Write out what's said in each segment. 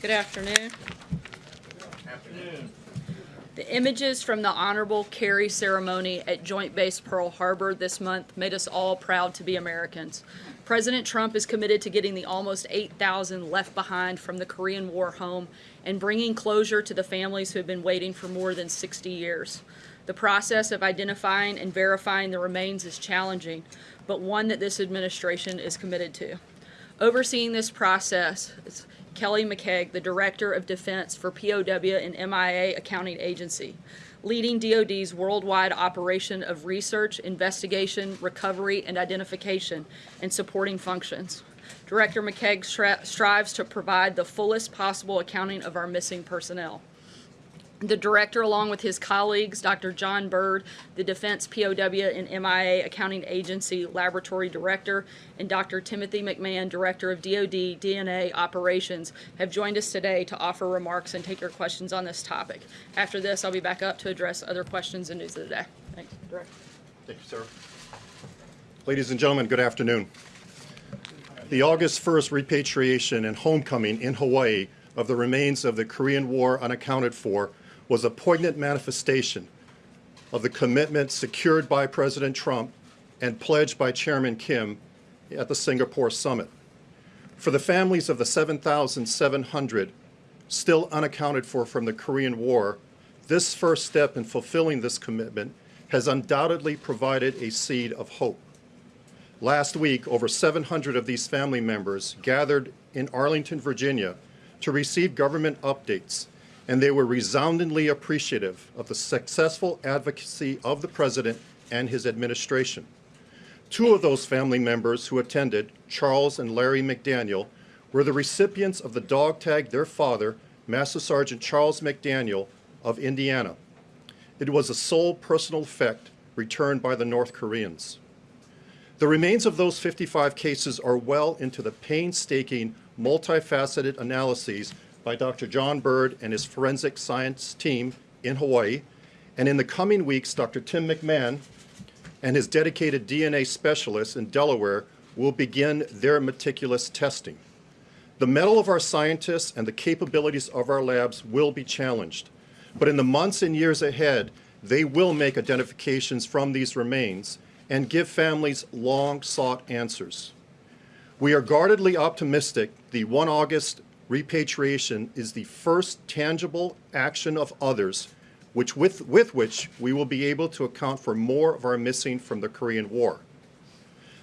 Good afternoon. The images from the honorable carry ceremony at Joint Base Pearl Harbor this month made us all proud to be Americans. President Trump is committed to getting the almost 8,000 left behind from the Korean War home and bringing closure to the families who have been waiting for more than 60 years. The process of identifying and verifying the remains is challenging, but one that this administration is committed to. Overseeing this process Kelly McKeague, the Director of Defense for POW and MIA Accounting Agency, leading DoD's worldwide operation of research, investigation, recovery, and identification, and supporting functions. Director McKeague stri- strives to provide the fullest possible accounting of our missing personnel. The director, along with his colleagues, Dr. John Byrd, the Defense POW and MIA Accounting Agency Laboratory Director, and Dr. Timothy McMahon, Director of DoD DNA Operations, have joined us today to offer remarks and take your questions on this topic. After this, I'll be back up to address other questions and news of the day. Thanks, Director. Thank you, sir. Ladies and gentlemen, good afternoon. The August 1st repatriation and homecoming in Hawaii of the remains of the Korean War unaccounted for was a poignant manifestation of the commitment secured by President Trump and pledged by Chairman Kim at the Singapore summit. For the families of the 7,700 still unaccounted for from the Korean War, this first step in fulfilling this commitment has undoubtedly provided a seed of hope. Last week, over 700 of these family members gathered in Arlington, Virginia to receive government updates, and they were resoundingly appreciative of the successful advocacy of the President and his administration. Two of those family members who attended, Charles and Larry McDaniel, were the recipients of the dog tag their father, Master Sergeant Charles McDaniel of Indiana. It was a sole personal effect returned by the North Koreans. The remains of those 55 cases are well into the painstaking, multifaceted analyses by Dr. John Byrd and his forensic science team in Hawaii. And in the coming weeks, Dr. Tim McMahon and his dedicated DNA specialists in Delaware will begin their meticulous testing. The mettle of our scientists and the capabilities of our labs will be challenged. But in the months and years ahead, they will make identifications from these remains and give families long sought answers. We are guardedly optimistic the 1 August repatriation is the first tangible action of others which with, with which we will be able to account for more of our missing from the Korean War.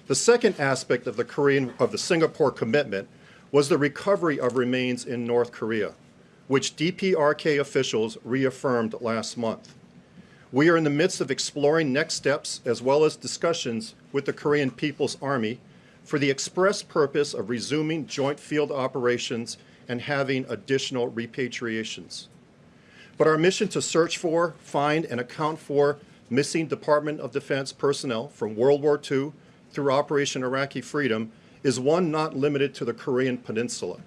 The second aspect of the Korean of the Singapore commitment was the recovery of remains in North Korea, which DPRK officials reaffirmed last month. We are in the midst of exploring next steps as well as discussions with the Korean People's Army for the express purpose of resuming joint field operations and having additional repatriations. But our mission to search for, find, and account for missing Department of Defense personnel from World War II through Operation Iraqi Freedom is one not limited to the Korean Peninsula.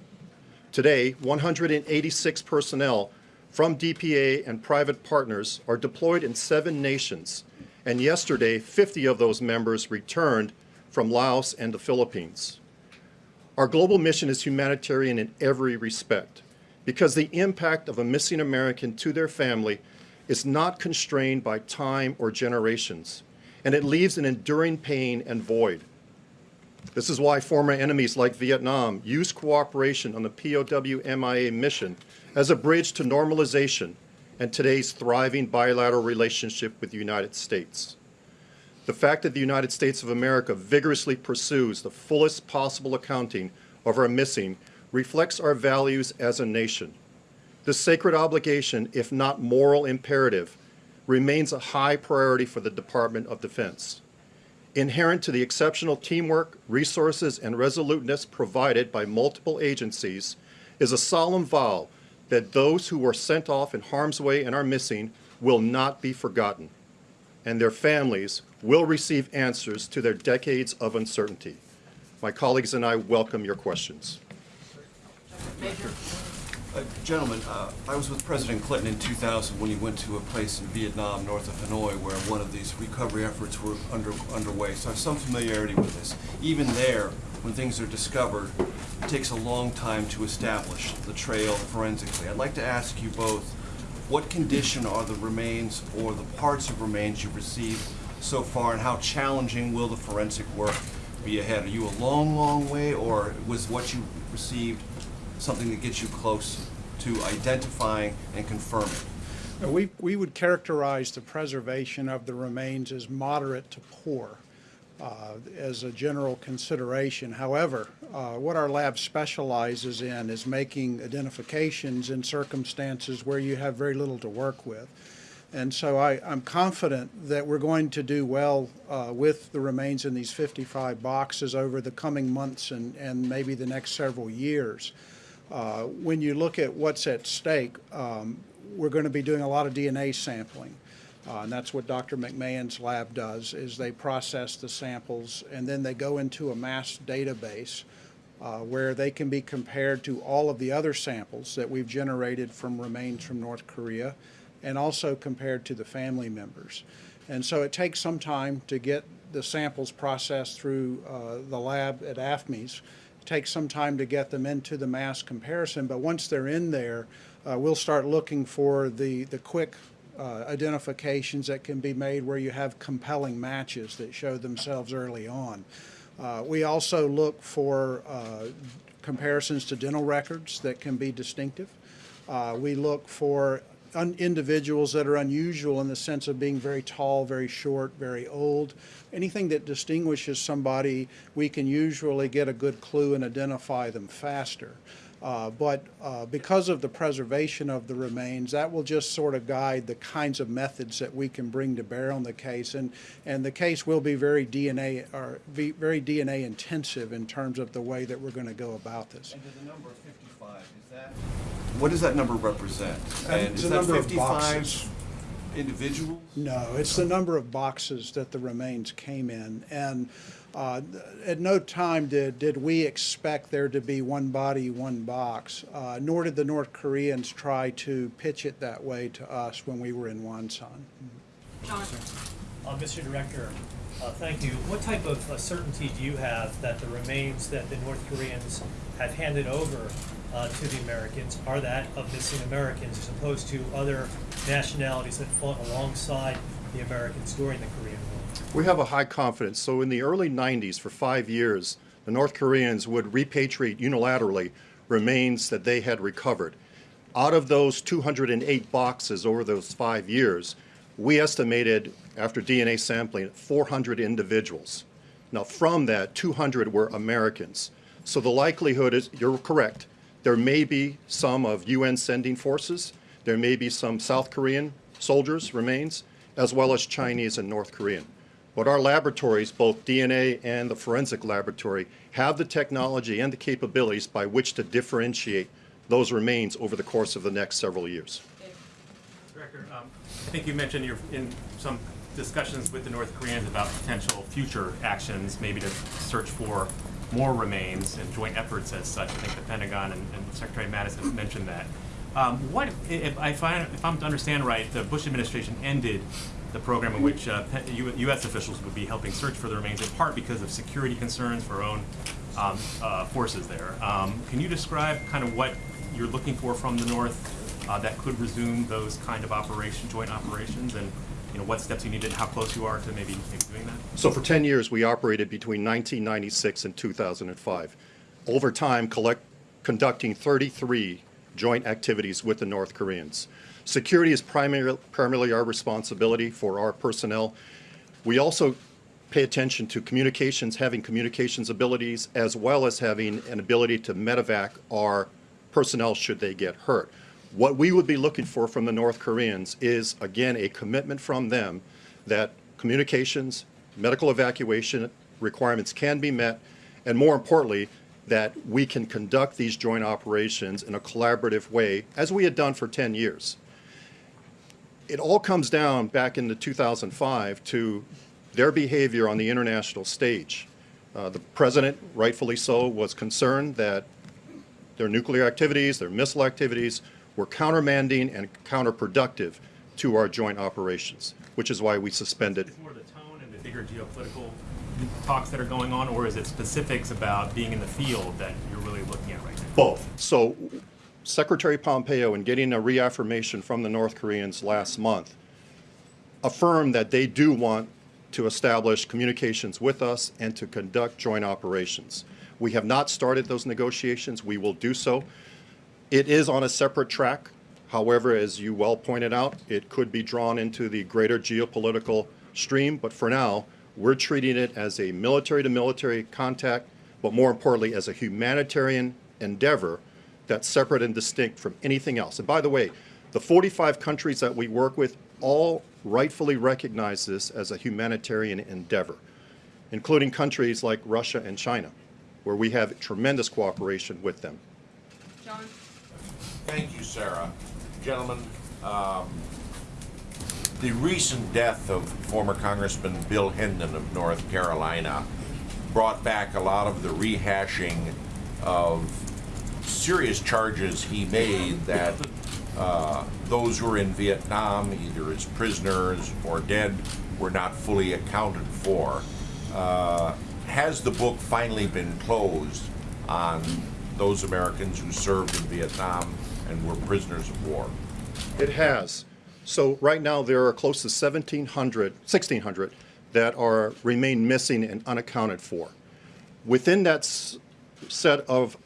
Today, 186 personnel from DPA and private partners are deployed in seven nations, and yesterday, 50 of those members returned from Laos and the Philippines. Our global mission is humanitarian in every respect because the impact of a missing American to their family is not constrained by time or generations, and it leaves an enduring pain and void. This is why former enemies like Vietnam use cooperation on the POW MIA mission as a bridge to normalization and today's thriving bilateral relationship with the United States. The fact that the United States of America vigorously pursues the fullest possible accounting of our missing reflects our values as a nation. This sacred obligation, if not moral imperative, remains a high priority for the Department of Defense. Inherent to the exceptional teamwork, resources, and resoluteness provided by multiple agencies is a solemn vow that those who were sent off in harm's way and are missing will not be forgotten, and their families will receive answers to their decades of uncertainty. My colleagues and I welcome your questions. Uh, Gentlemen, uh, I was with President Clinton in 2000 when he went to a place in Vietnam, north of Hanoi, where one of these recovery efforts were under, underway, so I have some familiarity with this. Even there, when things are discovered, it takes a long time to establish the trail forensically. I'd like to ask you both, what condition are the remains or the parts of remains you've received so far, and how challenging will the forensic work be ahead? Are you a long, long way, or was what you received something that gets you close to identifying and confirming? We, we would characterize the preservation of the remains as moderate to poor uh, as a general consideration. However, uh, what our lab specializes in is making identifications in circumstances where you have very little to work with. And so I, I'm confident that we're going to do well uh, with the remains in these 55 boxes over the coming months and, and maybe the next several years. Uh, When you look at what's at stake, um, we're going to be doing a lot of DNA sampling. Uh, and that's what Dr. McMahon's lab does, is they process the samples and then they go into a mass database uh, where they can be compared to all of the other samples that we've generated from remains from North Korea and also compared to the family members. And so it takes some time to get the samples processed through uh, the lab at AFMES. It takes some time to get them into the mass comparison, but once they're in there, uh, we'll start looking for the, the quick uh, identifications that can be made where you have compelling matches that show themselves early on. Uh, we also look for uh, comparisons to dental records that can be distinctive. Uh, we look for individuals that are unusual in the sense of being very tall, very short, very old. Anything that distinguishes somebody, we can usually get a good clue and identify them faster. Uh, but uh, because of the preservation of the remains, that will just sort of guide the kinds of methods that we can bring to bear on the case. And, and the case will be very DNA, or be very DNA intensive in terms of the way that we're going to go about this. And the number 55, is that? What does that number represent? Uh, And is the that number of 55 boxes. Individuals? No, it's the number of boxes that the remains came in. And uh, at no time did, did we expect there to be one body, one box, uh, nor did the North Koreans try to pitch it that way to us when we were in Wonsan. John? Uh, Mr. Director, uh, thank you. What type of uh, certainty do you have that the remains that the North Koreans have handed over uh, to the Americans are that of missing Americans as opposed to other nationalities that fought alongside the Americans during the Korean War? We have a high confidence. So in the early 90s, for five years, the North Koreans would repatriate unilaterally remains that they had recovered. Out of those 208 boxes over those five years, we estimated, after DNA sampling, 400 individuals. Now, from that, 200 were Americans. So the likelihood is, you're correct, there may be some of UN sending forces, there may be some South Korean soldiers remains, as well as Chinese and North Korean. But our laboratories, both DNA and the forensic laboratory, have the technology and the capabilities by which to differentiate those remains over the course of the next several years. Director, um, I think you mentioned you're in some discussions with the North Koreans about potential future actions, maybe to search for more remains and joint efforts as such. I think the Pentagon and, and Secretary Mattis mentioned that. Um, what, if, I, if I'm to understand right, the Bush administration ended the program in which uh, U.S. officials would be helping search for the remains, in part because of security concerns for our own um, uh, forces there. Um, can you describe kind of what you're looking for from the North uh, that could resume those kind of operation, joint operations, and you know what steps you need and how close you are to maybe, maybe doing that? So for 10 years, we operated between 1996 and 2005. Over time, collect, conducting 33 joint activities with the North Koreans. Security is primary, primarily our responsibility for our personnel. We also pay attention to communications, having communications abilities, as well as having an ability to medevac our personnel should they get hurt. What we would be looking for from the North Koreans is, again, a commitment from them that communications, medical evacuation requirements can be met, and more importantly, that we can conduct these joint operations in a collaborative way, as we had done for 10 years. It all comes down back into 2005 to their behavior on the international stage. Uh, the president, rightfully so, was concerned that their nuclear activities, their missile activities were countermanding and counterproductive to our joint operations, which is why we suspended. It's more the tone and the bigger geopolitical talks that are going on, or is it specifics about being in the field that you're really looking at right now? Both. So Secretary Pompeo, in getting a reaffirmation from the North Koreans last month, affirmed that they do want to establish communications with us and to conduct joint operations. We have not started those negotiations. We will do so. It is on a separate track. However, as you well pointed out, it could be drawn into the greater geopolitical stream. But for now, we're treating it as a military-to-military contact, but more importantly, as a humanitarian endeavor that's separate and distinct from anything else. And by the way, the 45 countries that we work with all rightfully recognize this as a humanitarian endeavor, including countries like Russia and China, where we have tremendous cooperation with them. Thank you, Sarah. Gentlemen, um, the recent death of former Congressman Bill Hendon of North Carolina brought back a lot of the rehashing of serious charges he made that uh, those who were in Vietnam, either as prisoners or dead, were not fully accounted for. Uh, has the book finally been closed on those Americans who served in Vietnam and were prisoners of war? It has. So right now, there are close to 1,700, 1,600 that are, remain missing and unaccounted for. Within that set of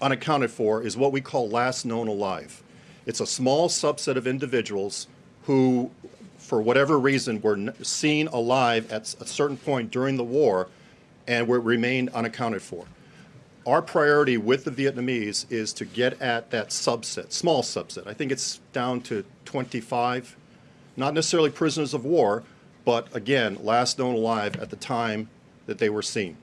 unaccounted for is what we call last known alive. It's a small subset of individuals who, for whatever reason, were seen alive at a certain point during the war and were remained unaccounted for. Our priority with the Vietnamese is to get at that subset, small subset. I think it's down to 25, not necessarily prisoners of war, but again, last known alive at the time that they were seen.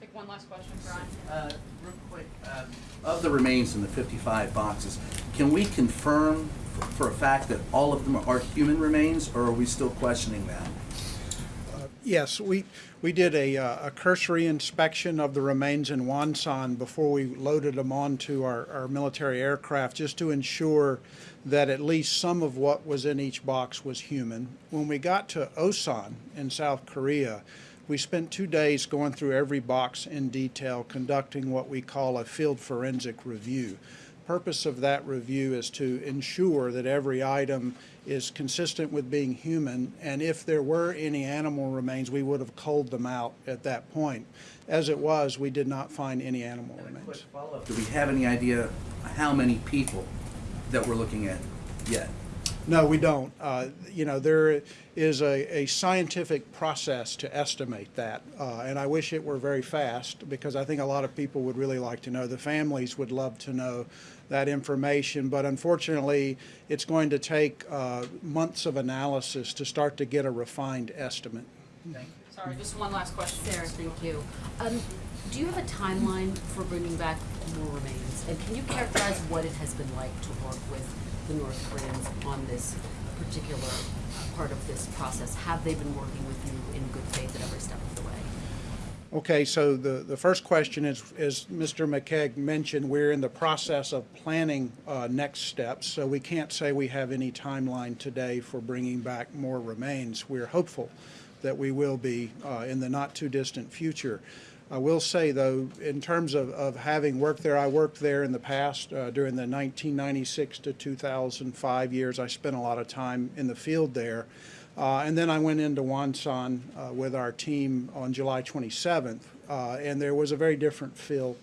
Take one last question, Brian. Uh, Real quick, um, of the remains in the 55 boxes, can we confirm for a fact that all of them are human remains, or are we still questioning that? Yes, we, we did a, uh, a cursory inspection of the remains in Wonsan before we loaded them onto our, our military aircraft, just to ensure that at least some of what was in each box was human. When we got to Osan in South Korea, we spent two days going through every box in detail, conducting what we call a field forensic review. Purpose of that review is to ensure that every item is consistent with being human, and if there were any animal remains, we would have culled them out at that point. As it was, we did not find any animal remains. Do we have any idea how many people that we're looking at yet? No, we don't. Uh, You know, there is a, a scientific process to estimate that, uh, and I wish it were very fast, because I think a lot of people would really like to know. The families would love to know that information, but unfortunately, it's going to take uh, months of analysis to start to get a refined estimate. Thank you. Sorry, just one last question. Sarah, thank you. Um, do you have a timeline for bringing back more remains? And can you characterize what it has been like to work with the North Koreans on this particular part of this process? Have they been working with you in good faith at every step of the way? Okay, so the, the first question is, as Mr. McKeague mentioned, we're in the process of planning uh, next steps, so we can't say we have any timeline today for bringing back more remains. We're hopeful that we will be uh, in the not-too-distant future. I will say, though, in terms of, of having worked there, I worked there in the past uh, during the 1996 to 2005 years. I spent a lot of time in the field there. Uh, and then I went into Wonsan uh, with our team on July 27th, uh, and there was a very different feel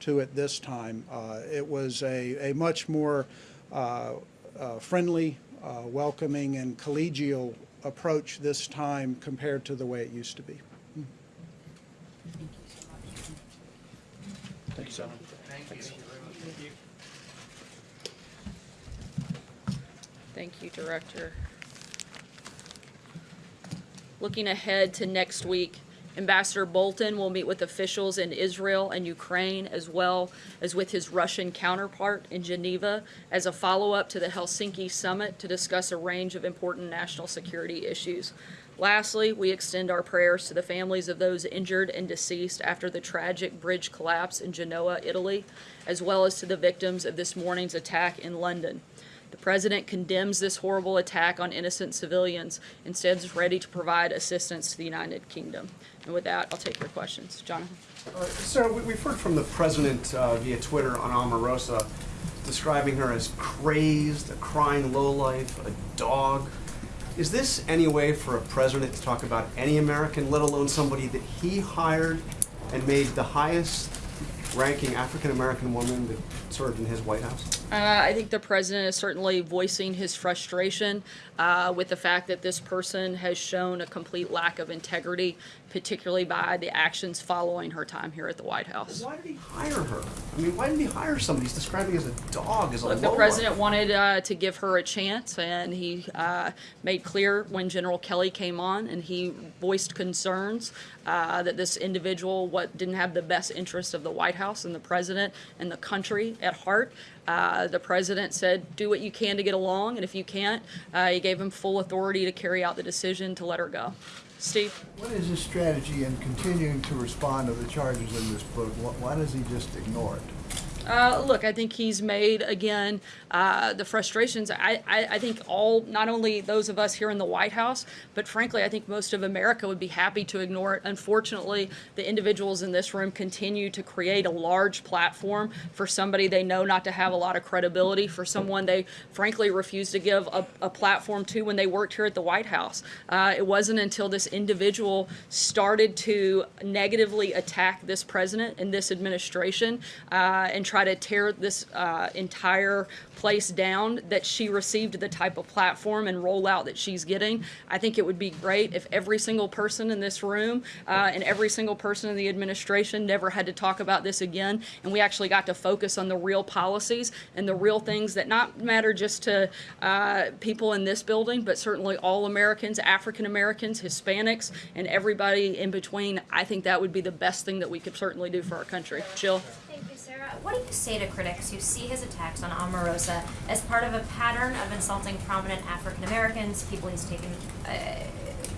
to it this time. Uh, it was a, a much more uh, uh, friendly, uh, welcoming, and collegial approach this time compared to the way it used to be. Thank you so much. Thank you, Director. Looking ahead to next week, Ambassador Bolton will meet with officials in Israel and Ukraine, as well as with his Russian counterpart in Geneva, as a follow-up to the Helsinki summit to discuss a range of important national security issues. Lastly, we extend our prayers to the families of those injured and deceased after the tragic bridge collapse in Genoa, Italy, as well as to the victims of this morning's attack in London. The president condemns this horrible attack on innocent civilians, instead is ready to provide assistance to the United Kingdom. And with that, I'll take your questions. Jonathan? Uh, Sarah, we- we've heard from the president uh, via Twitter on Omarosa, describing her as crazed, a crying lowlife, a dog. Is this any way for a president to talk about any American, let alone somebody that he hired and made the highest ranking African-American woman that served in his White House? Uh, I think the president is certainly voicing his frustration uh, with the fact that this person has shown a complete lack of integrity, particularly by the actions following her time here at the White House. Why did he hire her? I mean, why didn't he hire somebody he's describing as a dog, as a Look, the president wanted uh, to give her a chance, and he uh, made clear when General Kelly came on, and he voiced concerns uh, that this individual what didn't have the best interest of the White House and the president and the country at heart. Uh, the president said, "Do what you can to get along, and if you can't, uh, he gave him full authority to carry out the decision to let her go." Steve. What is his strategy in continuing to respond to the charges in this book? Why does he just ignore it? Uh, look, I think he's made again uh, the frustrations. I, I, I think all, not only those of us here in the White House, but frankly, I think most of America would be happy to ignore it. Unfortunately, the individuals in this room continue to create a large platform for somebody they know not to have a lot of credibility, for someone they frankly refuse to give a, a platform to when they worked here at the White House. Uh, it wasn't until this individual started to negatively attack this president and this administration uh, and try to tear this uh, entire place down that she received the type of platform and rollout that she's getting. I think it would be great if every single person in this room uh, and every single person in the administration never had to talk about this again, and we actually got to focus on the real policies and the real things that not matter just to uh, people in this building, but certainly all Americans, African Americans, Hispanics, and everybody in between. I think that would be the best thing that we could certainly do for our country. Jill? What do you say to critics who see his attacks on Omarosa as part of a pattern of insulting prominent African Americans? People he's taken, uh,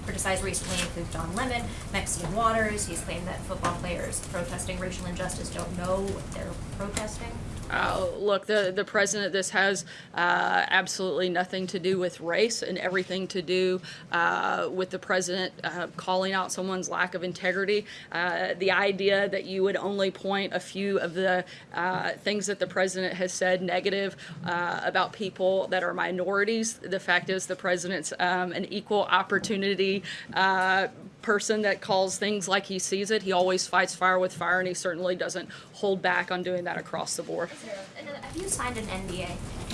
criticized recently include Don Lemon, Maxine Waters. He's claimed that football players protesting racial injustice don't know what they're protesting. Uh, look, the, the president, this has uh, absolutely nothing to do with race and everything to do uh, with the president uh, calling out someone's lack of integrity. Uh, the idea that you would only point a few of the uh, things that the president has said negative about people that are minorities. The fact is, the president's um, an equal opportunity person that calls things like he sees it. He always fights fire with fire, and he certainly doesn't hold back on doing that across the board. Have you signed an NDA?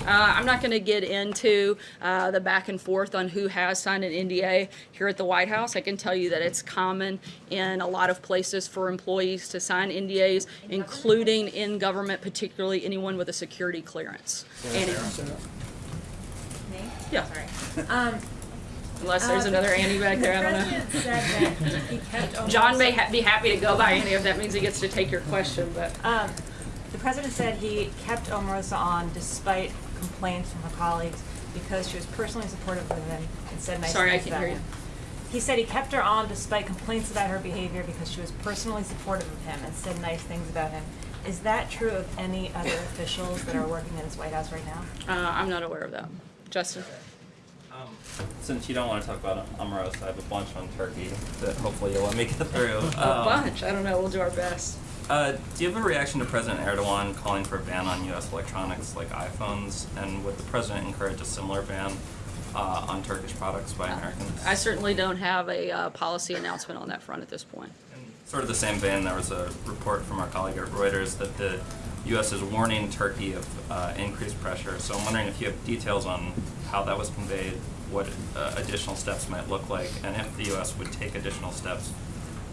Uh, I'm not going to get into uh, the back and forth on who has signed an NDA here at the White House. I can tell you that it's common in a lot of places for employees to sign NDAs, including in government, particularly anyone with a security clearance. Annie? Me? Yeah. Sorry. Um, Unless there's another Annie back there, I don't know. Said that he kept John may ha- be happy to go by Annie if that means he gets to take your question, but. Um, the president said he kept Omarosa on despite complaints from her colleagues because she was personally supportive of him and said nice Sorry, I things can't about hear him. He said he kept her on despite complaints about her behavior because she was personally supportive of him and said nice things about him. Is that true of any other officials that are working in his White House right now? Uh, I'm not aware of that. Justin? Um, Since you don't want to talk about Omarosa, I have a bunch on Turkey that hopefully you'll let me get through. A Um, bunch. I don't know. We'll do our best. Uh, do you have a reaction to President Erdogan calling for a ban on U.S. electronics like iPhones? And would the president encourage a similar ban uh, on Turkish products by Americans? I certainly don't have a uh, policy announcement on that front at this point. Sort of the same vein, there was a report from our colleague at Reuters that the U.S. is warning Turkey of uh, increased pressure. So I'm wondering if you have details on how that was conveyed, what uh, additional steps might look like, and if the U.S. would take additional steps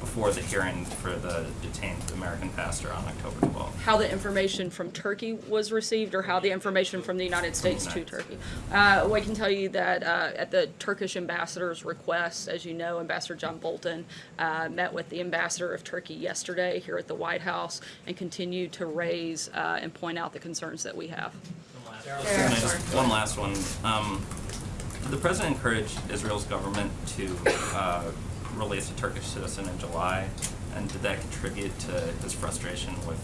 before the hearing for the detained American pastor on October 12th. How the information from Turkey was received, or how the information from the United States to Turkey. Uh, well, I can tell you that uh, at the Turkish ambassador's request, as you know, Ambassador John Bolton uh, met with the ambassador of Turkey yesterday here at the White House and continued to raise uh, and point out the concerns that we have. Just- One last one. Um, the president encouraged Israel's government to uh, release a Turkish citizen in July, and did that contribute to his frustration with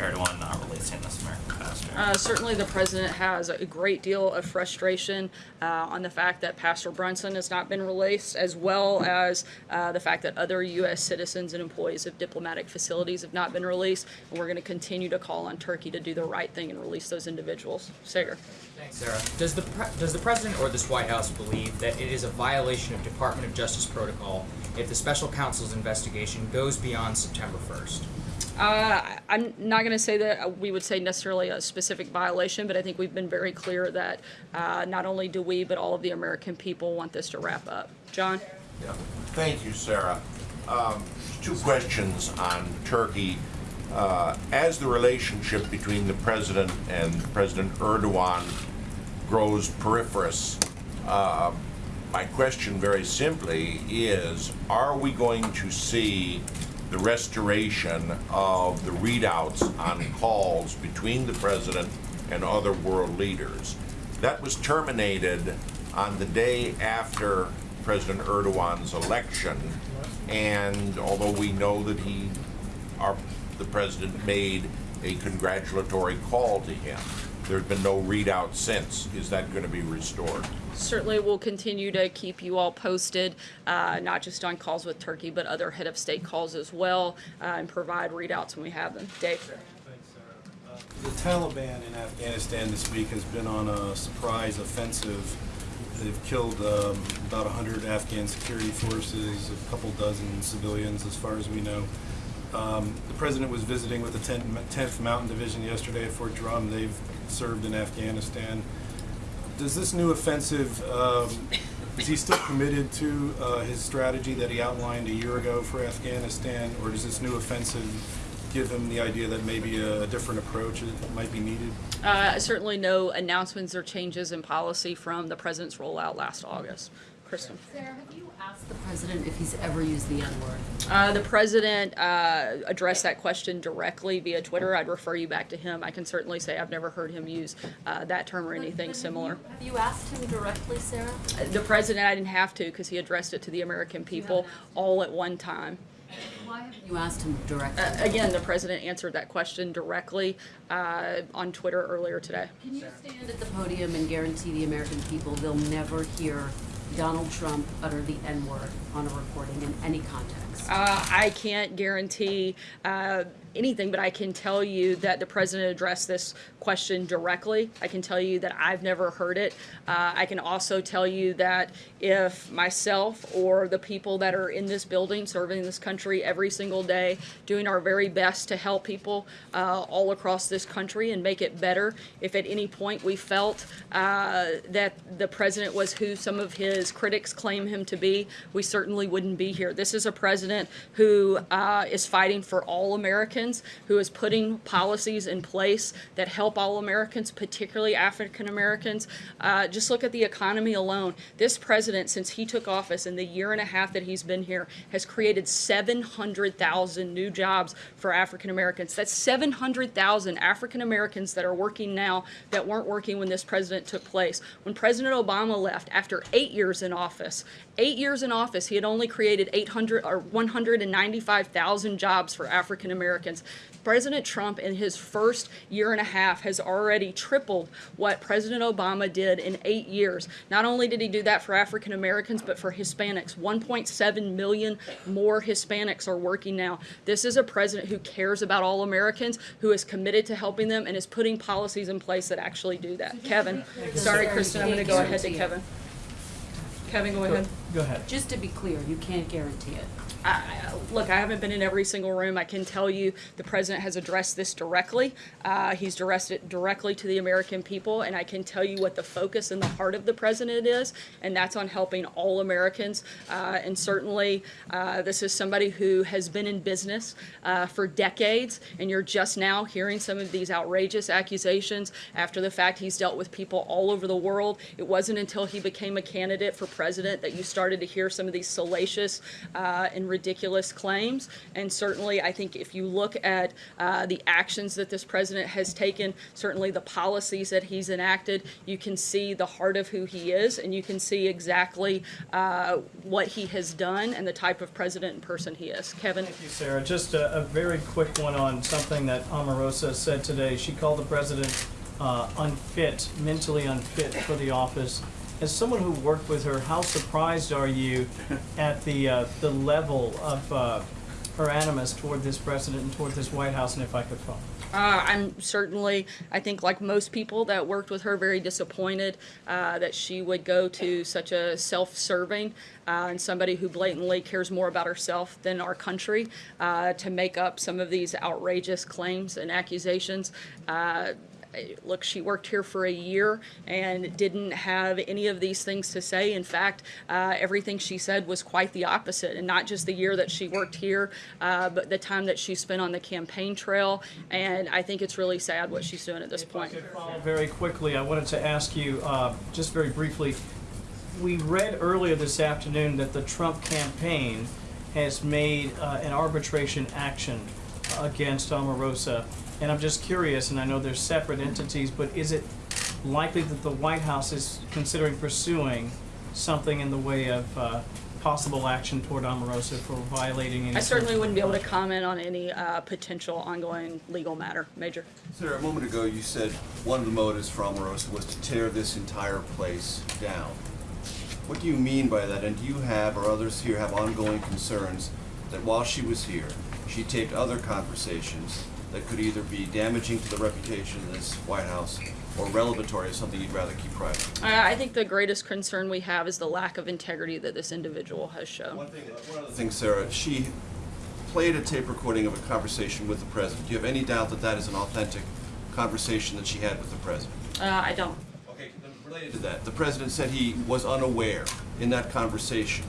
Erdogan not releasing this American pastor? Uh, certainly, the president has a great deal of frustration uh, on the fact that Pastor Brunson has not been released, as well as uh, the fact that other U.S. citizens and employees of diplomatic facilities have not been released. And we're going to continue to call on Turkey to do the right thing and release those individuals. Saagar. Thanks, Sarah. Does the pre- does the president or this White House believe that it is a violation of Department of Justice protocol if the special counsel's investigation goes beyond September 1st? Uh, I'm not going to say that uh, we would say necessarily a specific violation, but I think we've been very clear that uh, not only do we, but all of the American people want this to wrap up. John? Yeah. Thank you, Sarah. Um, two questions on Turkey. Uh, as the relationship between the president and President Erdogan grows peripherous, uh, my question very simply is, are we going to see the restoration of the readouts on calls between the president and other world leaders? That was terminated on the day after President Erdogan's election, and although we know that he, our, the president made a congratulatory call to him, there's been no readout since. Is that going to be restored? Certainly, we'll continue to keep you all posted, uh, not just on calls with Turkey, but other head of state calls as well, uh, and provide readouts when we have them. Dave? The Taliban in Afghanistan this week has been on a surprise offensive. They've killed um, about 100 Afghan security forces, a couple dozen civilians, as far as we know. Um, the president was visiting with the 10th Mountain Division yesterday at Fort Drum. They've served in Afghanistan. Does this new offensive, um, is he still committed to uh, his strategy that he outlined a year ago for Afghanistan, or does this new offensive give him the idea that maybe a, different approach might be needed? Uh, certainly no announcements or changes in policy from the president's rollout last August. Kristen? Sarah, have you asked the president if he's ever used the N-word? Uh, the president uh, addressed that question directly via Twitter. I'd refer you back to him. I can certainly say I've never heard him use uh, that term or anything similar. Have you asked him directly, Sarah? Uh, The president, I didn't have to because he addressed it to the American people all at one time. Why haven't you asked him directly? Uh, again, the president answered that question directly uh, on Twitter earlier today. Can you stand at the podium and guarantee the American people they'll never hear Donald Trump utter the N-word on a recording in any context? Uh, I can't guarantee uh, anything, but I can tell you that the president addressed this question directly. I can tell you that I've never heard it. Uh, I can also tell you that if myself or the people that are in this building serving this country every single day, doing our very best to help people uh, all across this country and make it better, if at any point we felt uh, that the president was who some of his critics claim him to be, we certainly wouldn't be here. This is a president who uh, is fighting for all Americans, who is putting policies in place that help all Americans, particularly African Americans. Uh, just look at the economy alone. This president, since he took office in the year and a half that he's been here, has created 700,000 new jobs for African Americans. That's 700,000 African Americans that are working now that weren't working when this president took place. When President Obama left after eight years in office, eight years in office, he had only created 800 or 195,000 jobs for African Americans. President Trump, in his first year and a half, has already tripled what President Obama did in eight years. Not only did he do that for African Americans, but for Hispanics. 1.7 million more Hispanics are working now. This is a president who cares about all Americans, who is committed to helping them, and is putting policies in place that actually do that. Kevin, sorry, Kristen, I'm going to go ahead to Kevin. Kevin, go ahead. Go ahead. Just to be clear, you can't guarantee it. I, look, I haven't been in every single room. I can tell you the president has addressed this directly. Uh, he's addressed it directly to the American people, and I can tell you what the focus and the heart of the president is, and that's on helping all Americans. Uh, and certainly, uh, this is somebody who has been in business uh, for decades, and you're just now hearing some of these outrageous accusations after the fact. He's dealt with people all over the world. It wasn't until he became a candidate for president that you started started to hear some of these salacious uh, and ridiculous claims. And certainly, I think if you look at uh, the actions that this president has taken, certainly the policies that he's enacted, you can see the heart of who he is, and you can see exactly uh, what he has done and the type of president and person he is. Kevin? Thank you, Sarah. Just a, a very quick one on something that Omarosa said today. She called the president uh, unfit, mentally unfit for the office. As someone who worked with her, how surprised are you at the uh, the level of uh, her animus toward this president and toward this White House? And if I could follow. Uh, I'm certainly, I think, like most people that worked with her, very disappointed uh, that she would go to such a self-serving uh, and somebody who blatantly cares more about herself than our country uh, to make up some of these outrageous claims and accusations. Look, she worked here for a year and didn't have any of these things to say. In fact, uh, everything she said was quite the opposite, and not just the year that she worked here, uh, but the time that she spent on the campaign trail. And I think it's really sad what she's doing at this point. follow very quickly, I wanted to ask you, uh, just very briefly, we read earlier this afternoon that the Trump campaign has made uh, an arbitration action against Omarosa. And I'm just curious, and I know they're separate entities, but is it likely that the White House is considering pursuing something in the way of uh, possible action toward Omarosa for violating any? I certainly wouldn't be able to comment on any uh, potential ongoing legal matter. Major. Sarah, a moment ago you said one of the motives for Omarosa was to tear this entire place down. What do you mean by that? And do you have, or others here have ongoing concerns that while she was here, she taped other conversations that could either be damaging to the reputation of this White House or revelatory of something you'd rather keep private? I I think the greatest concern we have is the lack of integrity that this individual has shown. One thing, one other thing, Sarah, she played a tape recording of a conversation with the president. Do you have any doubt that that is an authentic conversation that she had with the president? Uh, I don't. Okay, related to that, the president said he was unaware in that conversation.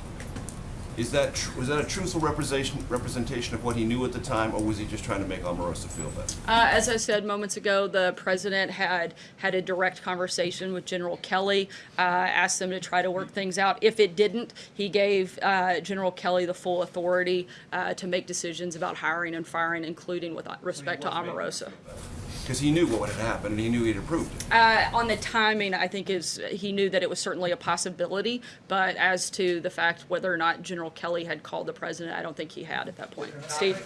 Is that, tr- was that a truthful representation, representation of what he knew at the time, or was he just trying to make Omarosa feel better? Uh, as I said moments ago, the president had had a direct conversation with General Kelly, uh, asked them to try to work things out. If it didn't, he gave uh, General Kelly the full authority uh, to make decisions about hiring and firing, including with respect to Omarosa. Because he knew what had happened, and he knew he'd approved it. Uh, on the timing, I think is he knew that it was certainly a possibility, but as to the fact whether or not General Kelly had called the president, I don't think he had at that point. Steve.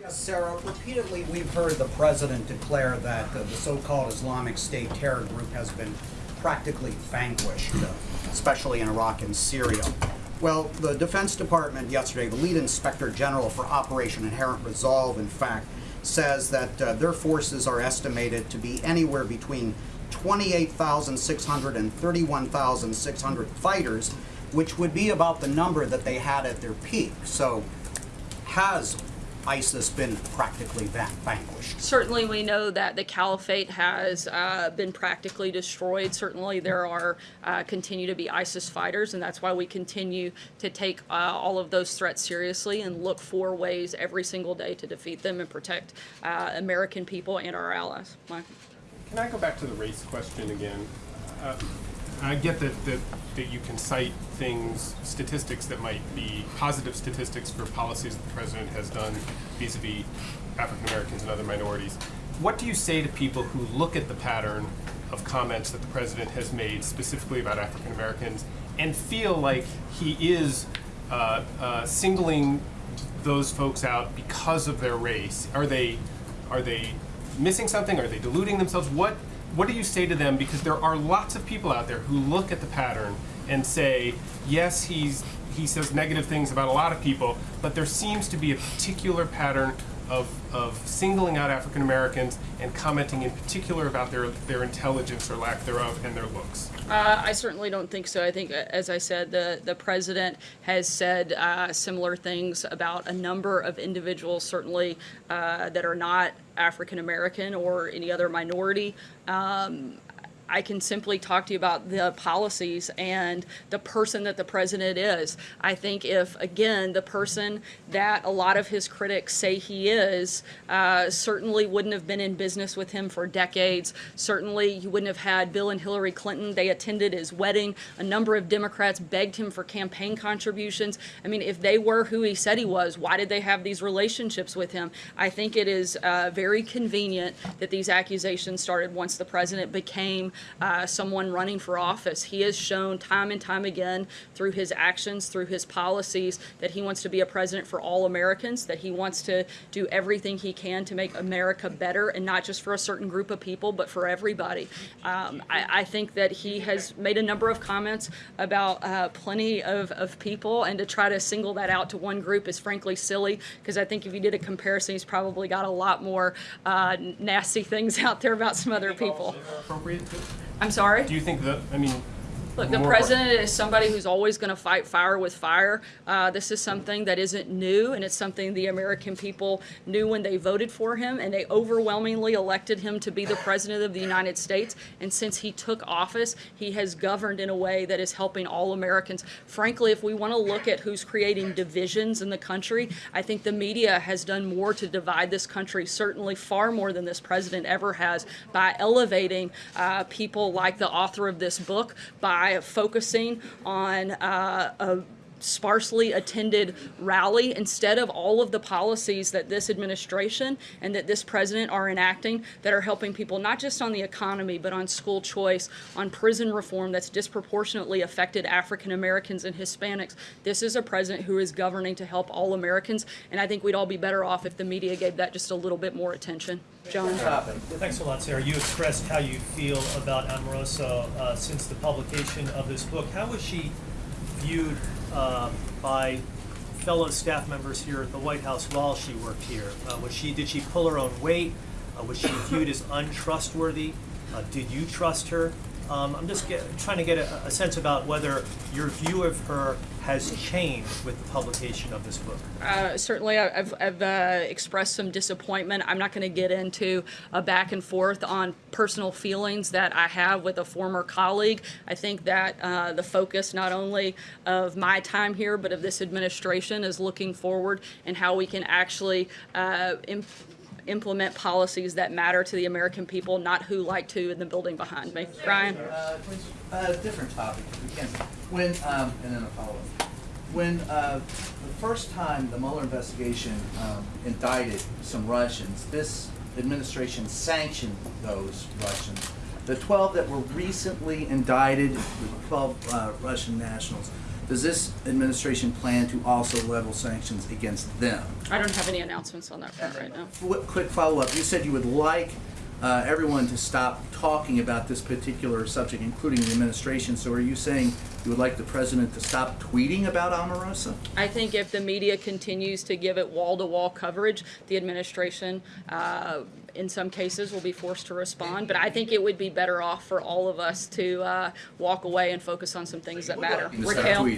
Yes, Sarah, repeatedly we've heard the president declare that uh, the so-called Islamic State terror group has been practically vanquished, uh, especially in Iraq and Syria. Well, the Defense Department yesterday, the lead inspector general for Operation Inherent Resolve, in fact, says that uh, their forces are estimated to be anywhere between 28,600 and 31,600 fighters, which would be about the number that they had at their peak. So, has ISIS been practically vanquished? Certainly, we know that the caliphate has uh, been practically destroyed. Certainly, there are uh, continue to be ISIS fighters, and that's why we continue to take uh, all of those threats seriously and look for ways every single day to defeat them and protect uh, American people and our allies. Mike? Can I go back to the race question again? I get that, that, that you can cite things, statistics that might be positive statistics for policies the president has done vis-a-vis African Americans and other minorities. What do you say to people who look at the pattern of comments that the president has made specifically about African Americans and feel like he is uh, uh, singling those folks out because of their race? Are they are they missing something? Are they deluding themselves? What what do you say to them? Because there are lots of people out there who look at the pattern and say, yes, he's he says negative things about a lot of people, but there seems to be a particular pattern of, of singling out African Americans and commenting in particular about their, their intelligence or lack thereof and their looks. Uh, I certainly don't think so. I think, uh, as I said, the, the president has said uh, similar things about a number of individuals, certainly uh, that are not African American or any other minority. Um, I can simply talk to you about the policies and the person that the president is. I think if, again, the person that a lot of his critics say he is, uh, certainly wouldn't have been in business with him for decades. Certainly, you wouldn't have had Bill and Hillary Clinton. They attended his wedding. A number of Democrats begged him for campaign contributions. I mean, if they were who he said he was, why did they have these relationships with him? I think it is uh, very convenient that these accusations started once the president became uh, someone running for office. He has shown time and time again through his actions, through his policies, that he wants to be a president for all Americans, that he wants to do everything he can to make America better, and not just for a certain group of people, but for everybody. Um, I, I think that he has made a number of comments about uh, plenty of, of people, and to try to single that out to one group is frankly silly, because I think if you did a comparison, he's probably got a lot more uh, nasty things out there about some other people. I'm sorry? Do you think that, I mean. Look, the president is somebody who's always going to fight fire with fire. Uh, this is something that isn't new, and it's something the American people knew when they voted for him, and they overwhelmingly elected him to be the president of the United States. And since he took office, he has governed in a way that is helping all Americans. Frankly, if we want to look at who's creating divisions in the country, I think the media has done more to divide this country, certainly far more than this president ever has, by elevating uh, people like the author of this book, by focusing on uh, a sparsely attended rally instead of all of the policies that this administration and that this president are enacting that are helping people not just on the economy but on school choice, on prison reform that's disproportionately affected African Americans and Hispanics. This is a president who is governing to help all Americans, and I think we'd all be better off if the media gave that just a little bit more attention. John? Thanks a lot, Sarah. You expressed how you feel about Omarosa uh, since the publication of this book. How was she viewed uh, by fellow staff members here at the White House while she worked here? Uh, was she did she pull her own weight? Uh, was she viewed as untrustworthy? Uh, did you trust her? Um, I'm just get, trying to get a, a sense about whether your view of her has changed with the publication of this book. Uh, certainly, I've, I've uh, expressed some disappointment. I'm not going to get into a back and forth on personal feelings that I have with a former colleague. I think that uh, the focus not only of my time here, but of this administration is looking forward and how we can actually uh, implement policies that matter to the American people, not who like to in the building behind me. Brian? Uh, uh, different topic, if we can. When, um, and then a follow-up. When, uh, the first time the Mueller investigation, um, indicted some Russians, this administration sanctioned those Russians. The twelve that were recently indicted, the twelve, uh, Russian nationals, does this administration plan to also level sanctions against them? I don't have any announcements on that front right now. Qu- Quick follow-up, you said you would like uh, everyone to stop talking about this particular subject, including the administration, so are you saying you would like the president to stop tweeting about Omarosa? I think if the media continues to give it wall-to-wall coverage, the administration, uh, in some cases, will be forced to respond. But I think it would be better off for all of us to uh, walk away and focus on some things that matter. Raquel?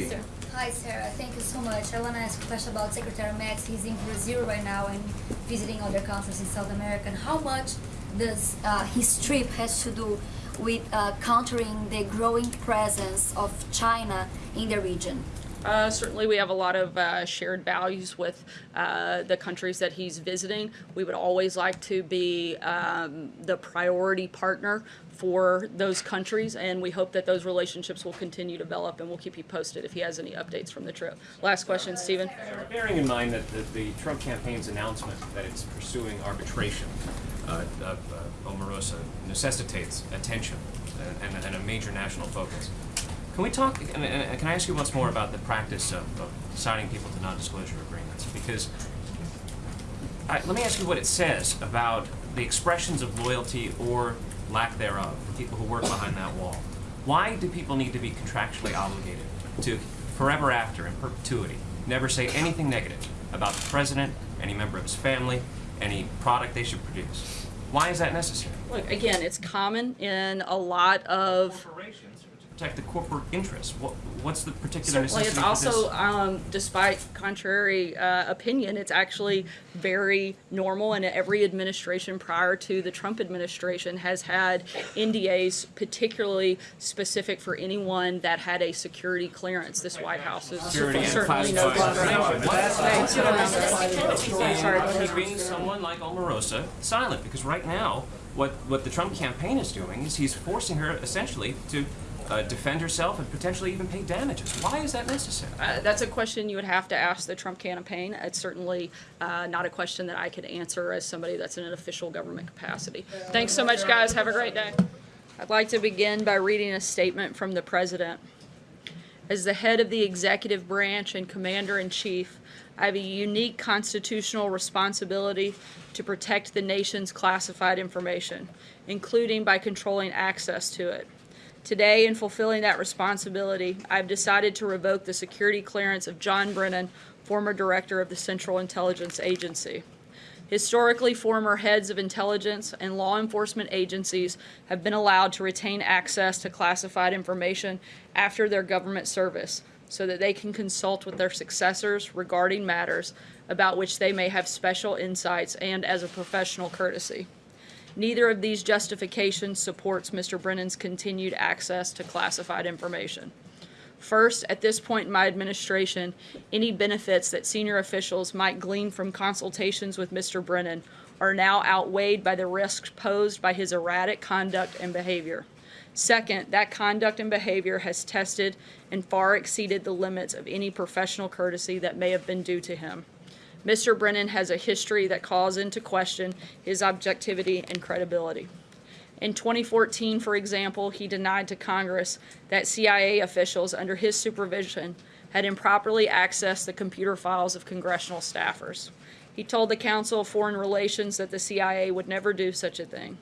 Hi, Sarah. Thank you so much. I want to ask a question about Secretary Max. He's in Brazil right now and visiting other countries in South America. And how much does uh, his trip has to do with uh, countering the growing presence of China in the region? Uh, certainly, we have a lot of uh, shared values with uh, the countries that he's visiting. We would always like to be um, the priority partner for those countries, and we hope that those relationships will continue to develop, and we'll keep you posted if he has any updates from the trip. Last question, Stephen. Bearing in mind that the, the Trump campaign's announcement that it's pursuing arbitration uh, of uh, Omarosa necessitates attention and, and, and a major national focus. Can we talk, and uh, can I ask you once more about the practice of, of signing people to non-disclosure agreements? Because, I, let me ask you what it says about the expressions of loyalty or lack thereof for people who work behind that wall. Why do people need to be contractually obligated to forever after, in perpetuity, never say anything negative about the president, any member of his family, any product they should produce? Why is that necessary? Look, again, it's common in a lot of protect the corporate interests? What, what's the particular Certainly, necessity it's for this? also, um, despite contrary uh, opinion, it's actually very normal, and every administration prior to the Trump administration has had NDAs particularly specific for anyone that had a security clearance. This White House is Security certainly no classified different. information. Sorry, What is keeping someone like Omarosa silent? Because right now, what, what the Trump campaign is doing is he's forcing her essentially to uh, defend herself and potentially even pay damages. Why is that necessary? Uh, that's a question you would have to ask the Trump campaign. It's certainly uh, not a question that I could answer as somebody that's in an official government capacity. Thanks so much, guys. Have a great day. I'd like to begin by reading a statement from the President. As the head of the executive branch and commander in chief, I have a unique constitutional responsibility to protect the nation's classified information, including by controlling access to it. Today, in fulfilling that responsibility, I've decided to revoke the security clearance of John Brennan, former director of the Central Intelligence Agency. Historically, former heads of intelligence and law enforcement agencies have been allowed to retain access to classified information after their government service so that they can consult with their successors regarding matters about which they may have special insights and as a professional courtesy. Neither of these justifications supports Mr. Brennan's continued access to classified information. First, at this point in my administration, any benefits that senior officials might glean from consultations with Mr. Brennan are now outweighed by the risks posed by his erratic conduct and behavior. Second, that conduct and behavior has tested and far exceeded the limits of any professional courtesy that may have been due to him. Mr. Brennan has a history that calls into question his objectivity and credibility. In 2014, for example, he denied to Congress that CIA officials under his supervision had improperly accessed the computer files of congressional staffers. He told the Council of Foreign Relations that the CIA would never do such a thing.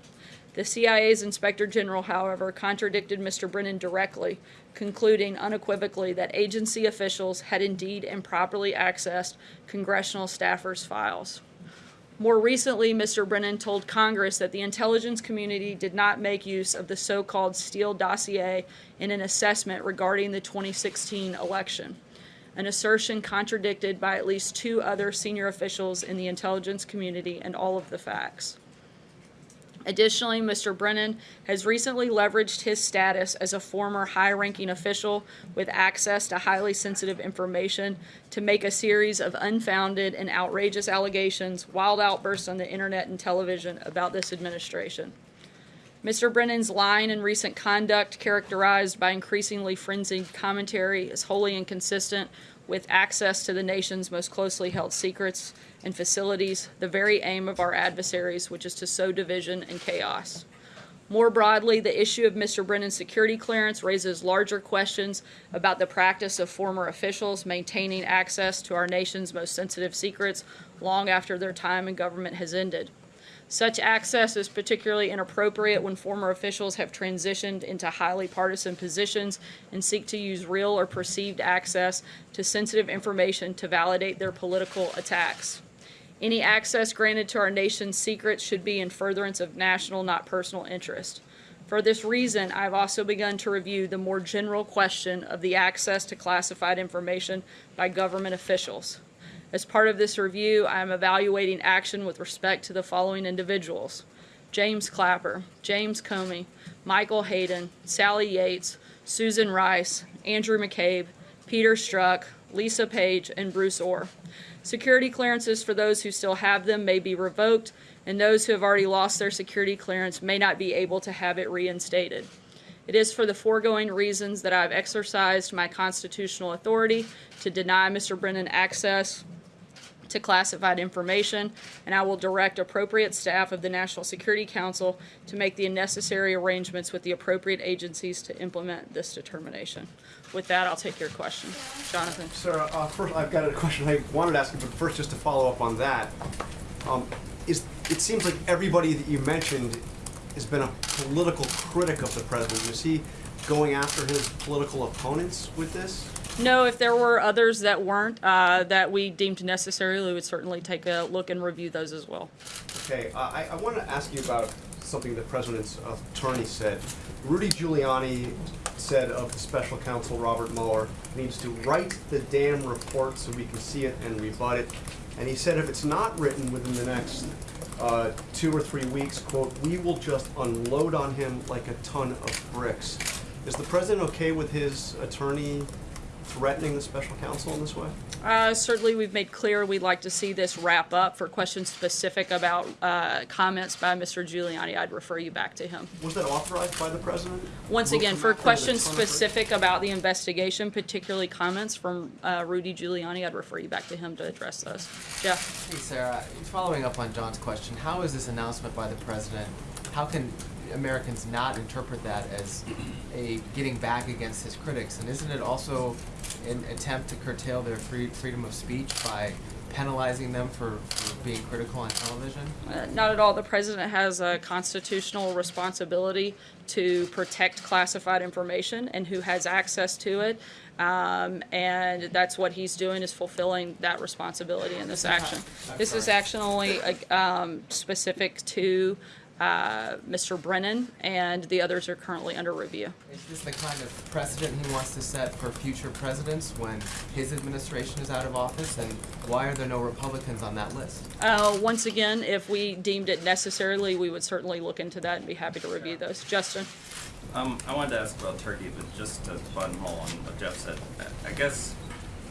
The CIA's Inspector General, however, contradicted Mr. Brennan directly, concluding unequivocally that agency officials had indeed improperly accessed congressional staffers' files. More recently, Mr. Brennan told Congress that the intelligence community did not make use of the so-called Steele dossier in an assessment regarding the 2016 election, an assertion contradicted by at least two other senior officials in the intelligence community and all of the facts. Additionally, Mr. Brennan has recently leveraged his status as a former high-ranking official with access to highly sensitive information to make a series of unfounded and outrageous allegations, wild outbursts on the internet and television about this administration. Mr. Brennan's line and recent conduct, characterized by increasingly frenzied commentary, is wholly inconsistent with access to the nation's most closely held secrets and facilities, the very aim of our adversaries, which is to sow division and chaos. More broadly, the issue of Mr. Brennan's security clearance raises larger questions about the practice of former officials maintaining access to our nation's most sensitive secrets long after their time in government has ended. Such access is particularly inappropriate when former officials have transitioned into highly partisan positions and seek to use real or perceived access to sensitive information to validate their political attacks. Any access granted to our nation's secrets should be in furtherance of national, not personal interest. For this reason, I've also begun to review the more general question of the access to classified information by government officials. As part of this review, I am evaluating action with respect to the following individuals. James Clapper, James Comey, Michael Hayden, Sally Yates, Susan Rice, Andrew McCabe, Peter Strzok, Lisa Page, and Bruce Ohr. Security clearances for those who still have them may be revoked, and those who have already lost their security clearance may not be able to have it reinstated. It is for the foregoing reasons that I have exercised my constitutional authority to deny Mr. Brennan access to classified information, and I will direct appropriate staff of the National Security Council to make the necessary arrangements with the appropriate agencies to implement this determination. With that, I'll take your question. Jonathan. Sarah, uh, first, I've got a question I wanted to ask you, but first, just to follow up on that. Um, is, it seems like everybody that you mentioned has been a political critic of the president. Is he going after his political opponents with this? No, if there were others that weren't, uh, that we deemed necessary, we would certainly take a look and review those as well. Okay, uh, I, I want to ask you about something the president's attorney said. Rudy Giuliani said of the special counsel Robert Mueller needs to write the damn report so we can see it and rebut it. And he said if it's not written within the next uh, two or three weeks, quote, we will just unload on him like a ton of bricks. Is the president okay with his attorney threatening the special counsel in this way? Uh, certainly, we've made clear we'd like to see this wrap up. For questions specific about uh, comments by Mr. Giuliani, I'd refer you back to him. Was that authorized by the president? Once Vote again, for that kind of questions ton of bricks? specific about the investigation, particularly comments from uh, Rudy Giuliani, I'd refer you back to him to address those. Jeff? Hey, Sarah, following up on John's question, how is this announcement by the president, how can Americans not interpret that as a getting back against his critics? And isn't it also an attempt to curtail their free, freedom of speech by penalizing them for, for being critical on television? Uh, Not at all. The president has a constitutional responsibility to protect classified information and who has access to it. Um, and that's what he's doing is fulfilling that responsibility in this action. This is action only, uh, um, specific to, uh, Mr. Brennan and the others are currently under review. Is this the kind of precedent he wants to set for future presidents when his administration is out of office? And why are there no Republicans on that list? Uh, once again, if we deemed it necessarily, we would certainly look into that and be happy to review those. Justin? Um, I wanted to ask about Turkey, but just to buttonhole on what Jeff said, I- I guess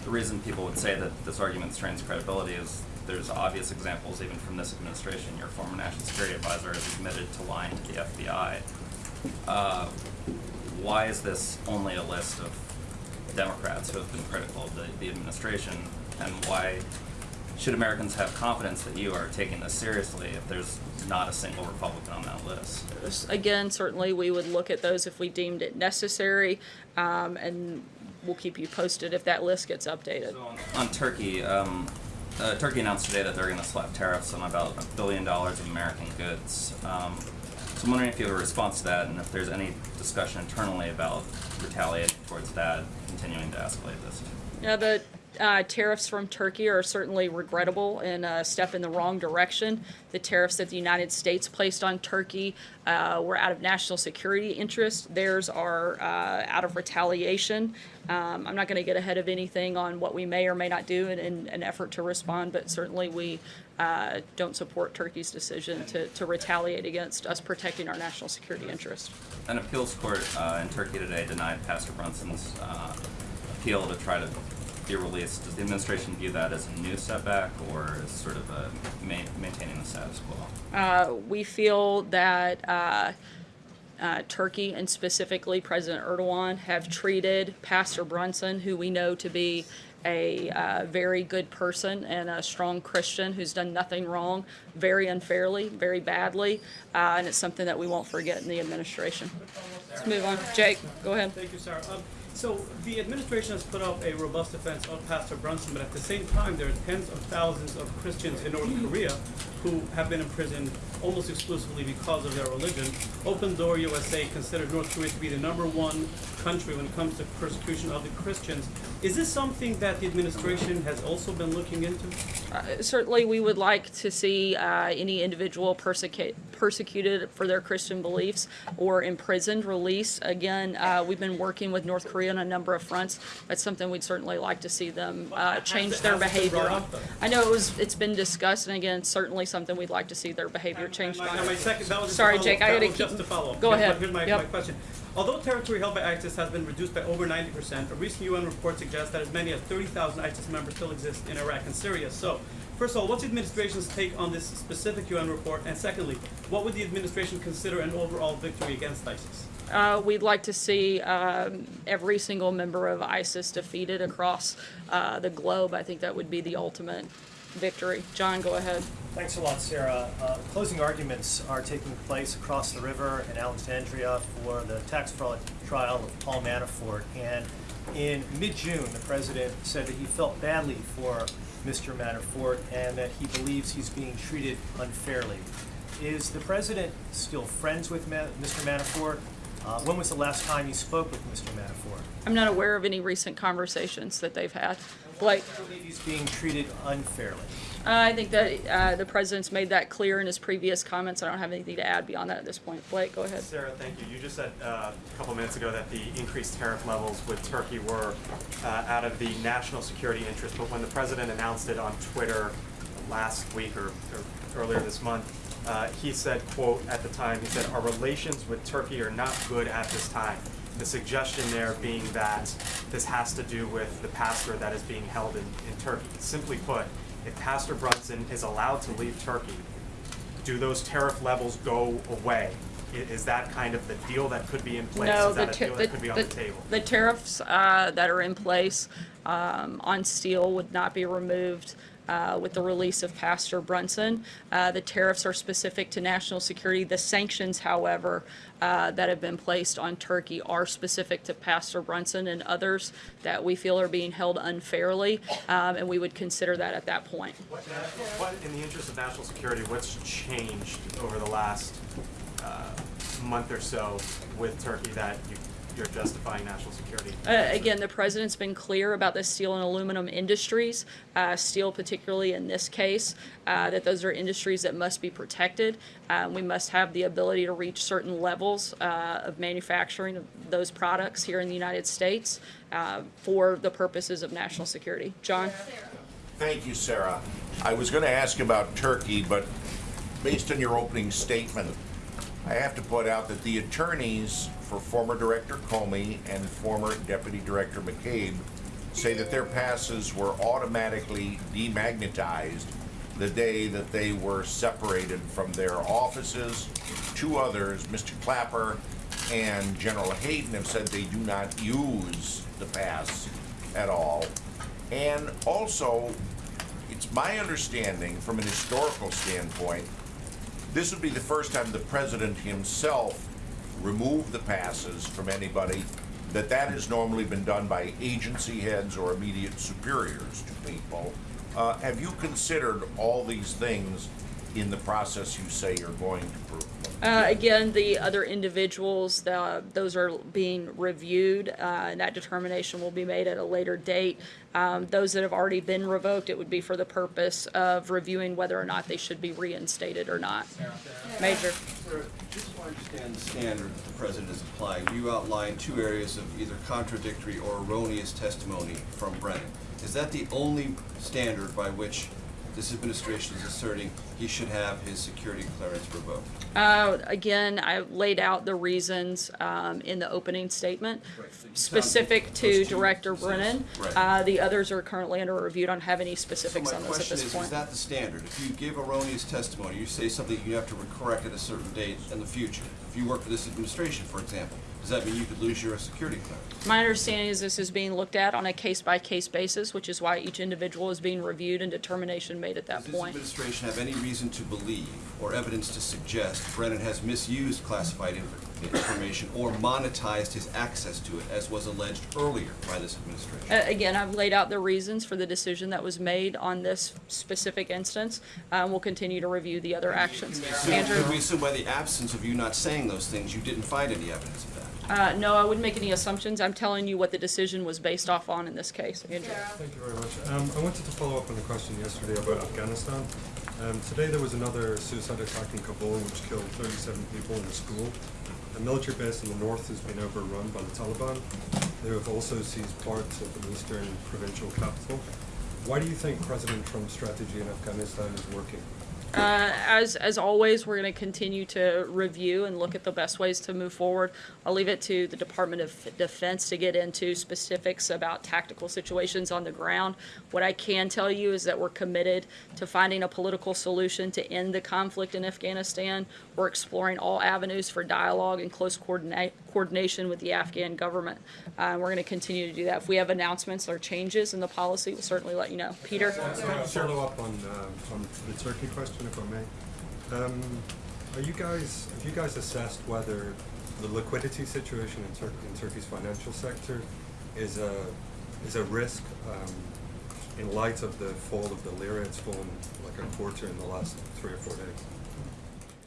the reason people would say that this argument strains credibility is there's obvious examples, even from this administration. Your former national security advisor has admitted to lying to the FBI. Uh, why is this only a list of Democrats who have been critical of the, the administration, and why should Americans have confidence that you are taking this seriously if there's not a single Republican on that list? Again, certainly, we would look at those if we deemed it necessary, um, and we'll keep you posted if that list gets updated. On Turkey, um, uh, Turkey announced today that they're going to slap tariffs on about a billion dollars of American goods. Um, so I'm wondering if you have a response to that, and if there's any discussion internally about retaliating towards that, continuing to escalate this. Yeah, the uh, tariffs from Turkey are certainly regrettable and a step in the wrong direction. The tariffs that the United States placed on Turkey uh, were out of national security interest. Theirs are uh, out of retaliation. Um, I'm not going to get ahead of anything on what we may or may not do in, in an effort to respond, but certainly we uh, don't support Turkey's decision to, to retaliate against us protecting our national security interest. An appeals court uh, in Turkey today denied Pastor Brunson's uh, appeal to try to be released. Does the administration view that as a new setback or as sort of a ma- maintaining the status quo? Uh, we feel that uh, Turkey and specifically President Erdogan have treated Pastor Brunson, who we know to be a uh, very good person and a strong Christian who's done nothing wrong, very unfairly, very badly, uh, and it's something that we won't forget in the administration. Let's move on. Jake, go ahead. Thank you, Sarah. Um, so the administration has put up a robust defense of Pastor Brunson, but at the same time, there are tens of thousands of Christians in North Korea who have been imprisoned almost exclusively because of their religion. Open Door USA considered North Korea to be the number one country when it comes to persecution of the Christians. Is this something that the administration has also been looking into? Uh, certainly, we would like to see uh, any individual persecu- persecuted for their Christian beliefs or imprisoned released. Again, uh, we've been working with North Korea on a number of fronts. That's something we'd certainly like to see them uh, change their has it been behavior brought on. up, though? I know it was it's been discussed, and again, certainly something we'd like to see their behavior changed My, my second, Sorry, Jake. I gotta keep. just a follow-up. Go Here's my- ahead. Here's my, Yep. my question. Although territory held by ISIS has been reduced by over 90%, a recent UN report suggests that as many as 30,000 ISIS members still exist in Iraq and Syria. So, first of all, what's the administration's take on this specific UN report? And secondly, what would the administration consider an overall victory against ISIS? Uh, we'd like to see um, every single member of ISIS defeated across uh, the globe. I think that would be the ultimate victory. John, go ahead. Thanks a lot, Sarah. Uh, closing arguments are taking place across the river in Alexandria for the tax fraud trial of Paul Manafort. And in mid-June, the president said that he felt badly for Mr. Manafort and that he believes he's being treated unfairly. Is the president still friends with Ma- Mr. Manafort? Uh, when was the last time you spoke with Mr. Manafort? I'm not aware of any recent conversations that they've had. Blake? I believe he's being treated unfairly. Uh, I think that uh, the president's made that clear in his previous comments. I don't have anything to add beyond that at this point. Blake, go ahead. Sarah, thank you. You just said uh, a couple minutes ago that the increased tariff levels with Turkey were uh, out of the national security interest, but when the president announced it on Twitter last week or, or earlier this month, uh, he said, quote, at the time, he said, our relations with Turkey are not good at this time. The suggestion there being that this has to do with the pastor that is being held in, in Turkey. Simply put, if Pastor Brunson is allowed to leave Turkey, do those tariff levels go away? Is that kind of the deal that could be in place? No, Is the, that a ta- deal the, that could be on the, the table? the tariffs uh, that are in place um, on steel would not be removed uh, with the release of Pastor Brunson. Uh, the tariffs are specific to national security. The sanctions, however, uh, that have been placed on Turkey are specific to Pastor Brunson and others that we feel are being held unfairly, um, and we would consider that at that point. What, what, in the interest of national security, what's changed over the last uh, month or so with Turkey that you, you're justifying national security? Uh, again, the president's been clear about the steel and aluminum industries, uh, steel particularly in this case, uh, that those are industries that must be protected. Uh, we must have the ability to reach certain levels uh, of manufacturing of those products here in the United States uh, for the purposes of national security. John? Thank you, Sarah. I was going to ask about Turkey, but based on your opening statement, I have to point out that the attorneys for former Director Comey and former Deputy Director McCabe say that their passes were automatically demagnetized the day that they were separated from their offices. Two others, Mr. Clapper and General Hayden, have said they do not use the pass at all. And also, it's my understanding from an historical standpoint, this would be the first time the president himself removed the passes from anybody, that that has normally been done by agency heads or immediate superiors to people. Uh, have you considered all these things in the process you say you're going to prove? Uh, again, the other individuals, the, those are being reviewed, uh, and that determination will be made at a later date. Um, those that have already been revoked, it would be for the purpose of reviewing whether or not they should be reinstated or not. Major. Sir, just to understand the standard that the president is applying, you outlined two areas of either contradictory or erroneous testimony from Brennan. Is that the only standard by which this administration is asserting he should have his security clearance revoked? Uh, again, I laid out the reasons um, in the opening statement specific to those two Director Brennan. right. Uh, the others are currently under review. Don't have any specifics on this at question this is, point. is that the standard? If you give erroneous testimony, you say something you have to correct at a certain date in the future. If you work for this administration, for example, does that mean you could lose your security clearance? My understanding is this is being looked at on a case-by-case basis, which is why each individual is being reviewed and determination made at that point. Does this point. administration have any reason to believe or evidence to suggest Brennan has misused classified inf- information or monetized his access to it, as was alleged earlier by this administration? Uh, Again, I've laid out the reasons for the decision that was made on this specific instance. Uh, We'll continue to review the other actions. So Andrew? Could we assume by the absence of you not saying those things, you didn't find any evidence of that? Uh, No, I wouldn't make any assumptions. I'm telling you what the decision was based off on in this case. Andrew? Thank you very much. Um, I wanted to follow up on the question yesterday about Afghanistan. Um, today there was another suicide attack in Kabul which killed 37 people in a school. A military base in the north has been overrun by the Taliban. They have also seized parts of the eastern provincial capital. Why do you think President Trump's strategy in Afghanistan is working? Uh, As, as always, we're going to continue to review and look at the best ways to move forward. I'll leave it to the Department of Defense to get into specifics about tactical situations on the ground. What I can tell you is that we're committed to finding a political solution to end the conflict in Afghanistan. We're exploring all avenues for dialogue and close coordination with the Afghan government. Uh, We're going to continue to do that. If we have announcements or changes in the policy, we'll certainly let you know. Peter? Follow up on, uh, on the Turkey question, if I may? Um, are you guys, have you guys assessed whether the liquidity situation in, Tur- in Turkey's financial sector is a, is a risk um, in light of the fall of the lira? It's fallen like a quarter in the last three or four days.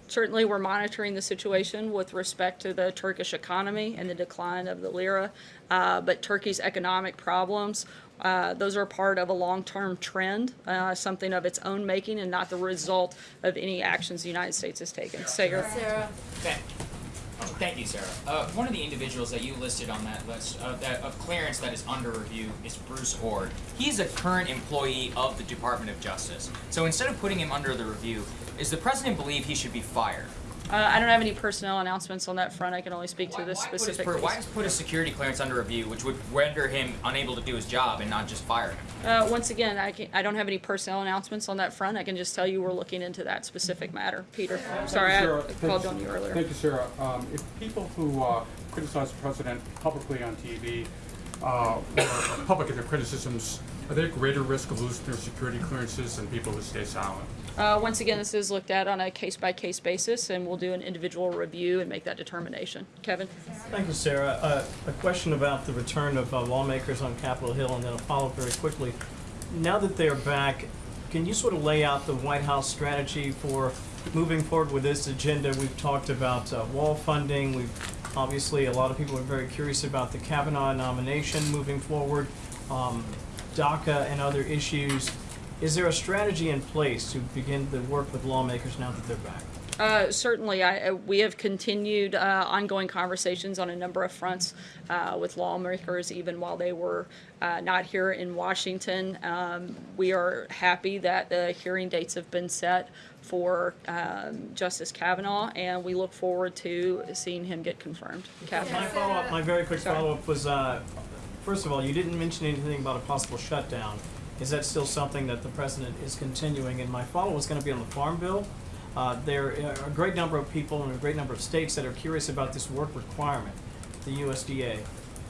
Certainly, we're monitoring the situation with respect to the Turkish economy and the decline of the lira, uh, but Turkey's economic problems, uh, those are part of a long-term trend, uh, something of its own making and not the result of any actions the United States has taken. Saagar? Sarah? Thank, oh, thank you, Sarah. Uh, one of the individuals that you listed on that list uh, that, of clearance that is under review is Bruce Ohr. He's a current employee of the Department of Justice. So instead of putting him under the review, is the president believe he should be fired? Uh, I don't have any personnel announcements on that front. I can only speak to this Why put his specific per- case. Why just put a security clearance under review, which would render him unable to do his job and not just fire him? Uh, once again, I, can, I don't have any personnel announcements on that front. I can just tell you we're looking into that specific matter. Peter, sorry, I Sarah. I Thank called you. on you earlier. Thank you, Sarah. Um, if people who uh, criticize the president publicly on TV uh, or public in their criticisms, are they at greater risk of losing their security clearances than people who stay silent? Uh, once again, this is looked at on a case-by-case basis, and we'll do an individual review and make that determination. Kevin? Thank you, Sarah. Uh, a question about the return of uh, lawmakers on Capitol Hill, and then a follow-up very quickly. Now that they're back, can you sort of lay out the White House strategy for moving forward with this agenda? We've talked about uh, wall funding. We've obviously a lot of people are very curious about the Kavanaugh nomination moving forward, um, DACA and other issues. Is there a strategy in place to begin to work with lawmakers now that they're back? Uh, certainly, I, uh, we have continued uh, ongoing conversations on a number of fronts uh, with lawmakers, even while they were uh, not here in Washington. Um, we are happy that the hearing dates have been set for um, Justice Kavanaugh, and we look forward to seeing him get confirmed. My Catherine? follow-up, my very quick follow-up was, uh, first of all, you didn't mention anything about a possible shutdown. Is that still something that the president is continuing? And my follow is gonna be on the Farm Bill. Uh, there are a great number of people in a great number of states that are curious about this work requirement the USDA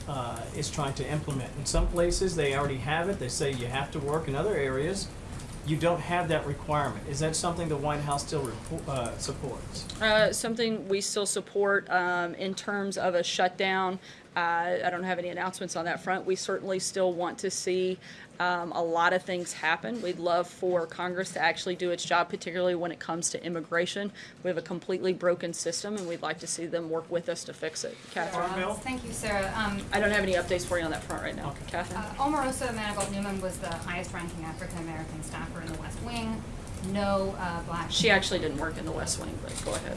uh, is trying to implement. In some places, they already have it. They say you have to work. In other areas, you don't have that requirement. Is that something the White House still uh, supports? Uh, something we still support um, in terms of a shutdown. Uh, I don't have any announcements on that front. We certainly still want to see um, a lot of things happen. We'd love for Congress to actually do its job, particularly when it comes to immigration. We have a completely broken system, and we'd like to see them work with us to fix it. Catherine? Thank you, Sarah. Um, I don't have any updates for you on that front right now. Catherine? uh, Omarosa Manigault Newman was the highest-ranking African-American staffer in the West Wing. No uh, black. She actually didn't work in the West Wing, but go ahead.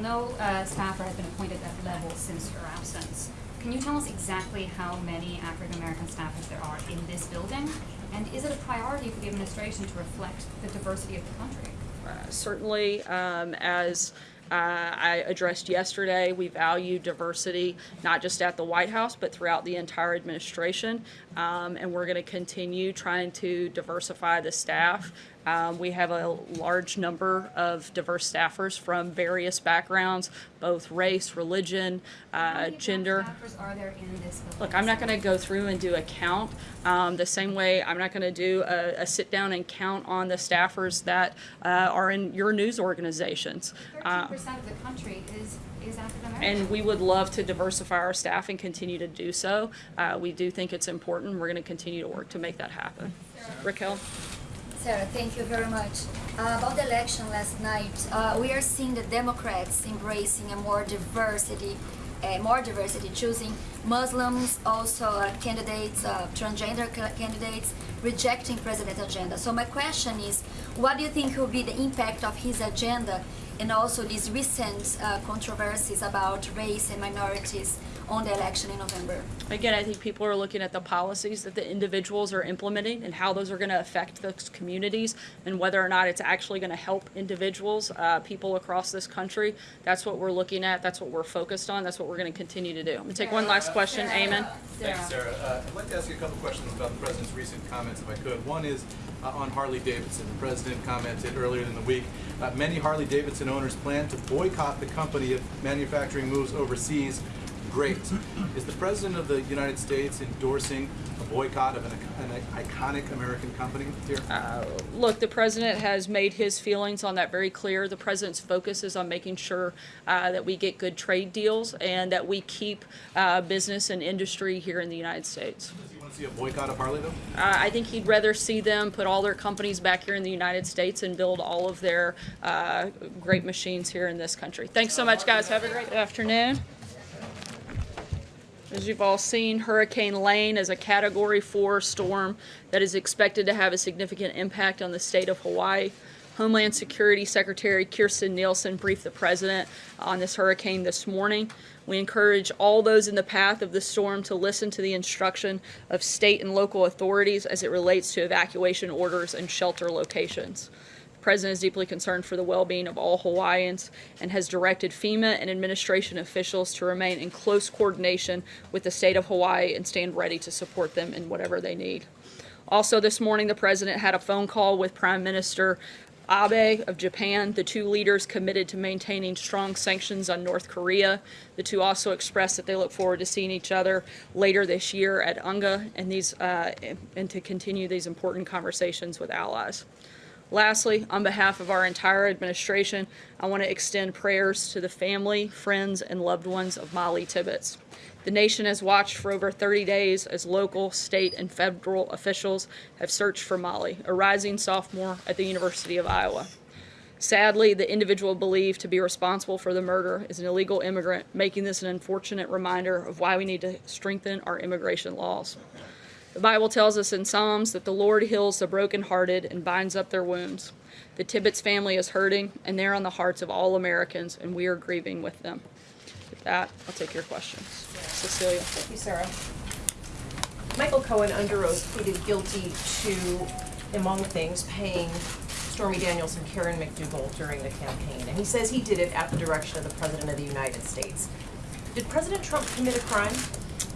No uh, staffer has been appointed at that level since her absence. Can you tell us exactly how many African-American staffers there are in this building? And is it a priority for the administration to reflect the diversity of the country? Uh, certainly, um, as uh, I addressed yesterday, we value diversity not just at the White House but throughout the entire administration, um, and we're going to continue trying to diversify the staff. Um, we have a large number of diverse staffers from various backgrounds, both race, religion, uh, gender. Staffers are there in this building? Look, I'm not going to go through and do a count. Um, the same way I'm not going to do a, a sit down and count on the staffers that uh, are in your news organizations. Uh, Thirteen percent of the country is, is and we would love to diversify our staff and continue to do so. Uh, we do think it's important. We're going to continue to work to make that happen. Raquel? Sarah, thank you very much. Uh, about the election last night, uh, we are seeing the Democrats embracing a more diversity, uh, more diversity, choosing Muslims, also uh, candidates, uh, transgender candidates, rejecting president's agenda. So my question is, what do you think will be the impact of his agenda and also these recent uh, controversies about race and minorities on the election in November? Again, I think people are looking at the policies that the individuals are implementing and how those are going to affect those communities and whether or not it's actually going to help individuals, uh, people across this country. That's what we're looking at. That's what we're focused on. That's what we're going to continue to do. I'm going to take one last question. Amen. Thanks, Sarah. Uh, I'd like to ask you a couple questions about the president's recent comments, if I could. One is uh, on Harley Davidson. The president commented earlier in the week, uh, many Harley Davidson owners plan to boycott the company if manufacturing moves overseas. Great. Is the president of the United States endorsing a boycott of an, an iconic American company here? Uh, Look, the president has made his feelings on that very clear. The president's focus is on making sure uh, that we get good trade deals and that we keep uh, business and industry here in the United States. See a boycott of Harley though? Uh, I think he'd rather see them put all their companies back here in the United States and build all of their uh, great machines here in this country. Thanks so much, guys. Have a great afternoon. As you've all seen, Hurricane Lane is a Category 4 storm that is expected to have a significant impact on the state of Hawaii. Homeland Security Secretary Kirstjen Nielsen briefed the president on this hurricane this morning. We encourage all those in the path of the storm to listen to the instruction of state and local authorities as it relates to evacuation orders and shelter locations. The president is deeply concerned for the well-being of all Hawaiians and has directed FEMA and administration officials to remain in close coordination with the state of Hawaii and stand ready to support them in whatever they need. Also, this morning, the president had a phone call with Prime Minister Abe of Japan. The two leaders committed to maintaining strong sanctions on North Korea. The two also expressed that they look forward to seeing each other later this year at UNGA and these uh, and to continue these important conversations with allies. Lastly, on behalf of our entire administration, I want to extend prayers to the family, friends, and loved ones of Molly Tibbetts. The nation has watched for over 30 days as local, state, and federal officials have searched for Molly, a rising sophomore at the University of Iowa. Sadly, the individual believed to be responsible for the murder is an illegal immigrant, making this an unfortunate reminder of why we need to strengthen our immigration laws. The Bible tells us in Psalms that the Lord heals the brokenhearted and binds up their wounds. The Tibbetts family is hurting, and they're on the hearts of all Americans, and we are grieving with them. With that, I'll take your questions. Cecilia. Thank you, Sarah. Michael Cohen under oath pleaded guilty to, among things, paying Stormy Daniels and Karen McDougal during the campaign. And he says he did it at the direction of the President of the United States. Did President Trump commit a crime?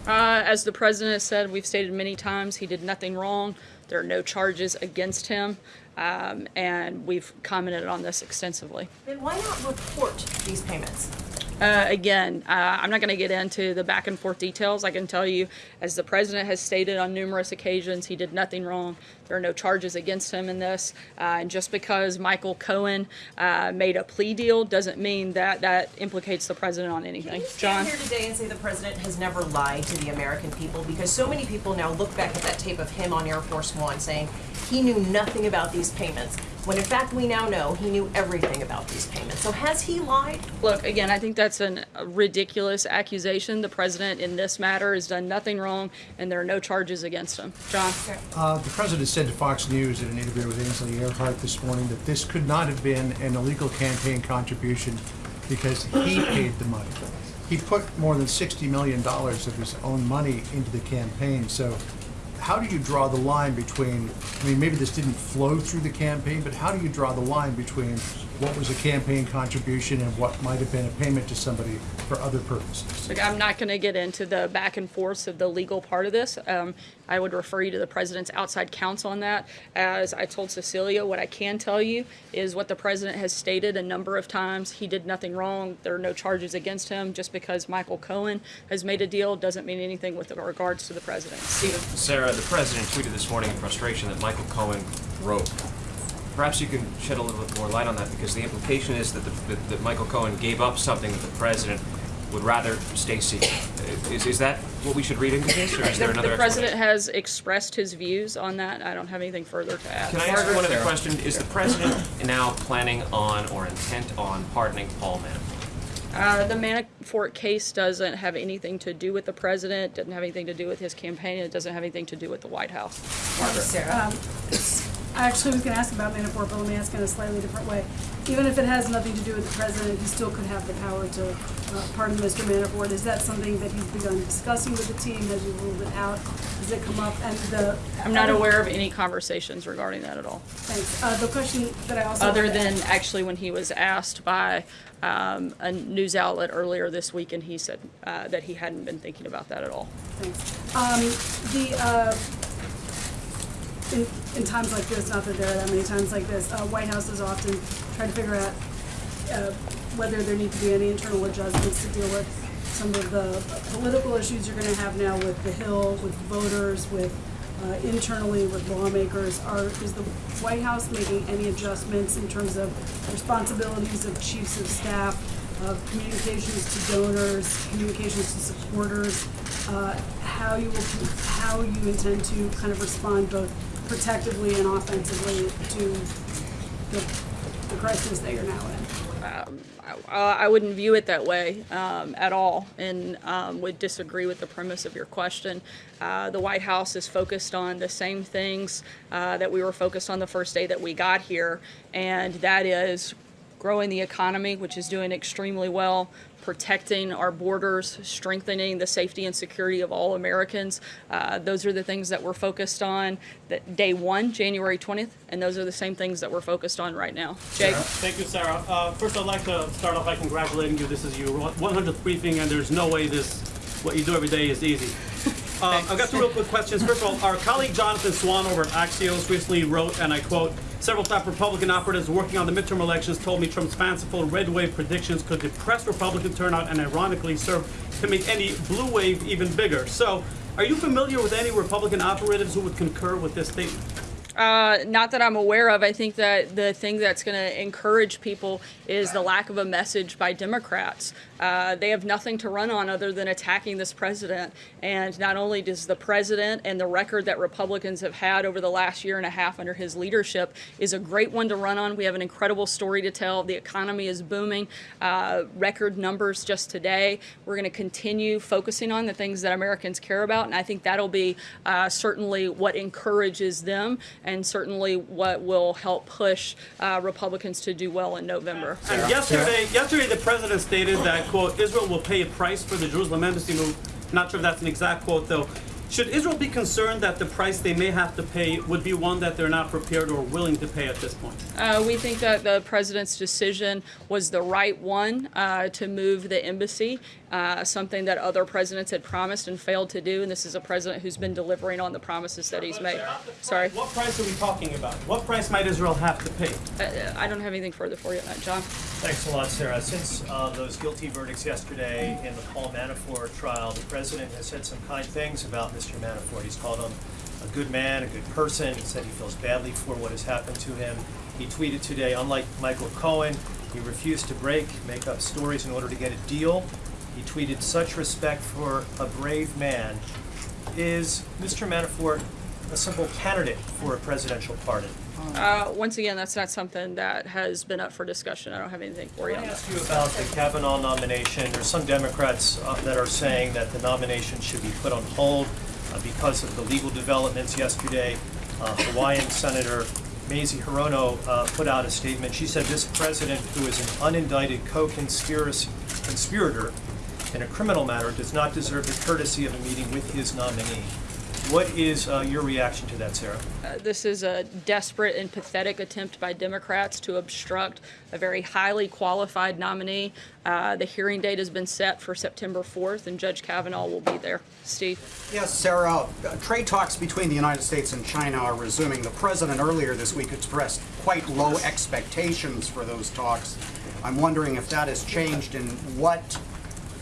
Uh, as the president has said, we've stated many times, he did nothing wrong. There are no charges against him, um, and we've commented on this extensively. Then why not report these payments? Uh, again, uh, I'm not going to get into the back and forth details. I can tell you, as the president has stated on numerous occasions, he did nothing wrong. There are no charges against him in this. Uh, and just because Michael Cohen uh, made a plea deal doesn't mean that that implicates the president on anything. John? Stand here today and say the president has never lied to the American people because so many people now look back at that tape of him on Air Force One saying he knew nothing about these payments, when in fact we now know he knew everything about these payments. So has he lied? Look, again, I think that's an, a ridiculous accusation. The president in this matter has done nothing wrong, and there are no charges against him. John? Uh, the president said to Fox News in an interview with Ainsley Earhardt this morning that this could not have been an illegal campaign contribution because he paid the money. He put more than $60 million of his own money into the campaign. So how do you draw the line between, I mean, maybe this didn't flow through the campaign, but how do you draw the line between what was a campaign contribution and what might have been a payment to somebody for other purposes? Look, I'm not going to get into the back and forths of the legal part of this. Um, I would refer you to the president's outside counsel on that. As I told Cecilia, what I can tell you is what the president has stated a number of times. He did nothing wrong. There are no charges against him. Just because Michael Cohen has made a deal doesn't mean anything with regards to the president. Stephen? Sarah, the president tweeted this morning in frustration that Michael Cohen wrote. Perhaps you can shed a little bit more light on that because the implication is that, the, that, that Michael Cohen gave up something that the president would rather stay secret. Is, is that what we should read into this, or is there another the president has expressed his views on that. I don't have anything further to add. Can I ask one other question? Is the president now planning on or intent on pardoning Paul Manafort? Uh, the Manafort case doesn't have anything to do with the president, doesn't have anything to do with his campaign, it doesn't have anything to do with the White House. Margaret. Um, I actually was gonna ask about Manafort, but let me ask in a slightly different way. Even if it has nothing to do with the president, he still could have the power to uh, pardon Mr. Manafort. Is that something that he's begun discussing with the team? Has he ruled it out? Does it come up? And the. I'm not aware of any conversations regarding that at all. Thanks. Uh, the question that I also. Other than ask- actually when he was asked by um, a news outlet earlier this week, and he said uh, that he hadn't been thinking about that at all. Thanks. Um, the, uh, in, in times like this, not that there are that many times like this, uh, White Houses often try to figure out, uh, whether there need to be any internal adjustments to deal with some of the political issues you're gonna have now with the Hill, with voters, with, uh, internally with lawmakers. Are, is the White House making any adjustments in terms of responsibilities of chiefs of staff, of communications to donors, communications to supporters, uh, how you will, how you intend to kind of respond both protectively and offensively to the, the crisis that you're now in. Um, I, I wouldn't view it that way um, at all and um, would disagree with the premise of your question. Uh, the White House is focused on the same things uh, that we were focused on the first day that we got here, and that is growing the economy, which is doing extremely well, protecting our borders, strengthening the safety and security of all Americans. Uh, those are the things that we're focused on that day one, January 20th, and those are the same things that we're focused on right now. Jake? Thank you, Sarah. Uh, first, I'd like to start off by congratulating you. This is your 100th briefing, and there's no way this, what you do every day is easy. Um, I've got two real quick questions. First of all, our colleague Jonathan Swan over at Axios recently wrote, and I quote, several top Republican operatives working on the midterm elections told me Trump's fanciful red wave predictions could depress Republican turnout and ironically serve to make any blue wave even bigger. So, are you familiar with any Republican operatives who would concur with this statement? Uh, not that I'm aware of. I think that the thing that's going to encourage people is the lack of a message by Democrats. Uh, they have nothing to run on other than attacking this president. And not only does the president and the record that Republicans have had over the last year and a half under his leadership is a great one to run on. We have an incredible story to tell. The economy is booming. Uh, record numbers just today. We're going to continue focusing on the things that Americans care about. And I think that'll be uh, certainly what encourages them and certainly what will help push uh, Republicans to do well in November. And yesterday, yesterday the president stated that, quote, Israel will pay a price for the Jerusalem embassy move. Not sure if that's an exact quote, though. Should Israel be concerned that the price they may have to pay would be one that they're not prepared or willing to pay at this point? Uh, we think that the president's decision was the right one uh, to move the embassy, uh, something that other presidents had promised and failed to do. And this is a president who's been delivering on the promises that he's made. Sorry. What price are we talking about? What price might Israel have to pay? Uh, I don't have anything further for you on that, John. Thanks a lot, Sarah. Since uh, those guilty verdicts yesterday in the Paul Manafort trial, the president has said some kind things about Mr. Manafort. He's called him a good man, a good person. He said he feels badly for what has happened to him. He tweeted today, unlike Michael Cohen, he refused to break, make up stories in order to get a deal. He tweeted, such respect for a brave man. Is Mr. Manafort a simple candidate for a presidential pardon? Uh, once again, that's not something that has been up for discussion. I don't have anything for you Can I ask you about the Kavanaugh nomination? There's some Democrats uh, that are saying that the nomination should be put on hold because of the legal developments yesterday. Uh, Hawaiian Senator Mazie Hirono uh, put out a statement. She said this president, who is an unindicted co-conspirator in a criminal matter, does not deserve the courtesy of a meeting with his nominee. What is uh, your reaction to that, Sarah? Uh, this is a desperate and pathetic attempt by Democrats to obstruct a very highly qualified nominee. Uh, the hearing date has been set for September 4th, and Judge Kavanaugh will be there. Steve? Yes, Sarah, uh, trade talks between the United States and China are resuming. The president earlier this week expressed quite low expectations for those talks. I'm wondering if that has changed and what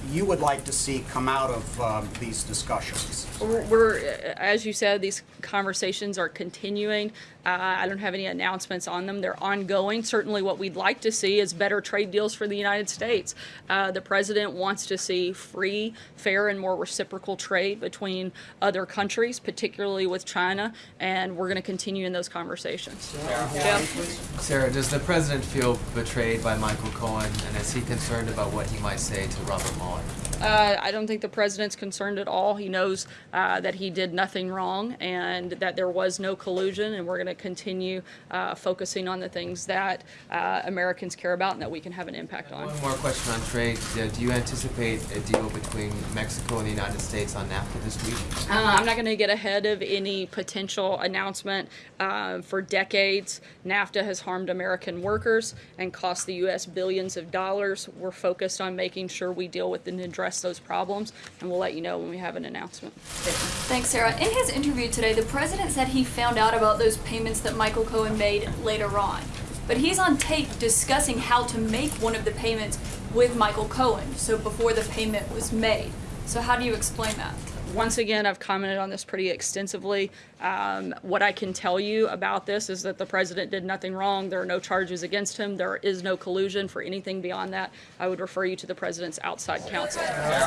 you would like to see come out of um, these discussions. We're, we're, uh, as you said, these conversations are continuing. Uh, I don't have any announcements on them. They're ongoing. Certainly, what we'd like to see is better trade deals for the United States. Uh, the president wants to see free, fair, and more reciprocal trade between other countries, particularly with China, and we're going to continue in those conversations. Jeff? Sarah, does the president feel betrayed by Michael Cohen, and is he concerned about what he might say to Robert Mueller? on. Uh, I don't think the president's concerned at all. He knows uh, that he did nothing wrong and that there was no collusion, and we're going to continue uh, focusing on the things that uh, Americans care about and that we can have an impact on. One more question on trade. Do you anticipate a deal between Mexico and the United States on NAFTA this week? Uh, I'm not going to get ahead of any potential announcement. Uh, for decades, NAFTA has harmed American workers and cost the U.S. billions of dollars. We're focused on making sure we deal with and address those problems, and we'll let you know when we have an announcement. Thanks, Sarah. In his interview today, the president said he found out about those payments that Michael Cohen made later on. But he's on tape discussing how to make one of the payments with Michael Cohen, so before the payment was made. So how do you explain that? Once again, I've commented on this pretty extensively. Um, what I can tell you about this is that the president did nothing wrong. There are no charges against him. There is no collusion for anything beyond that. I would refer you to the president's outside counsel.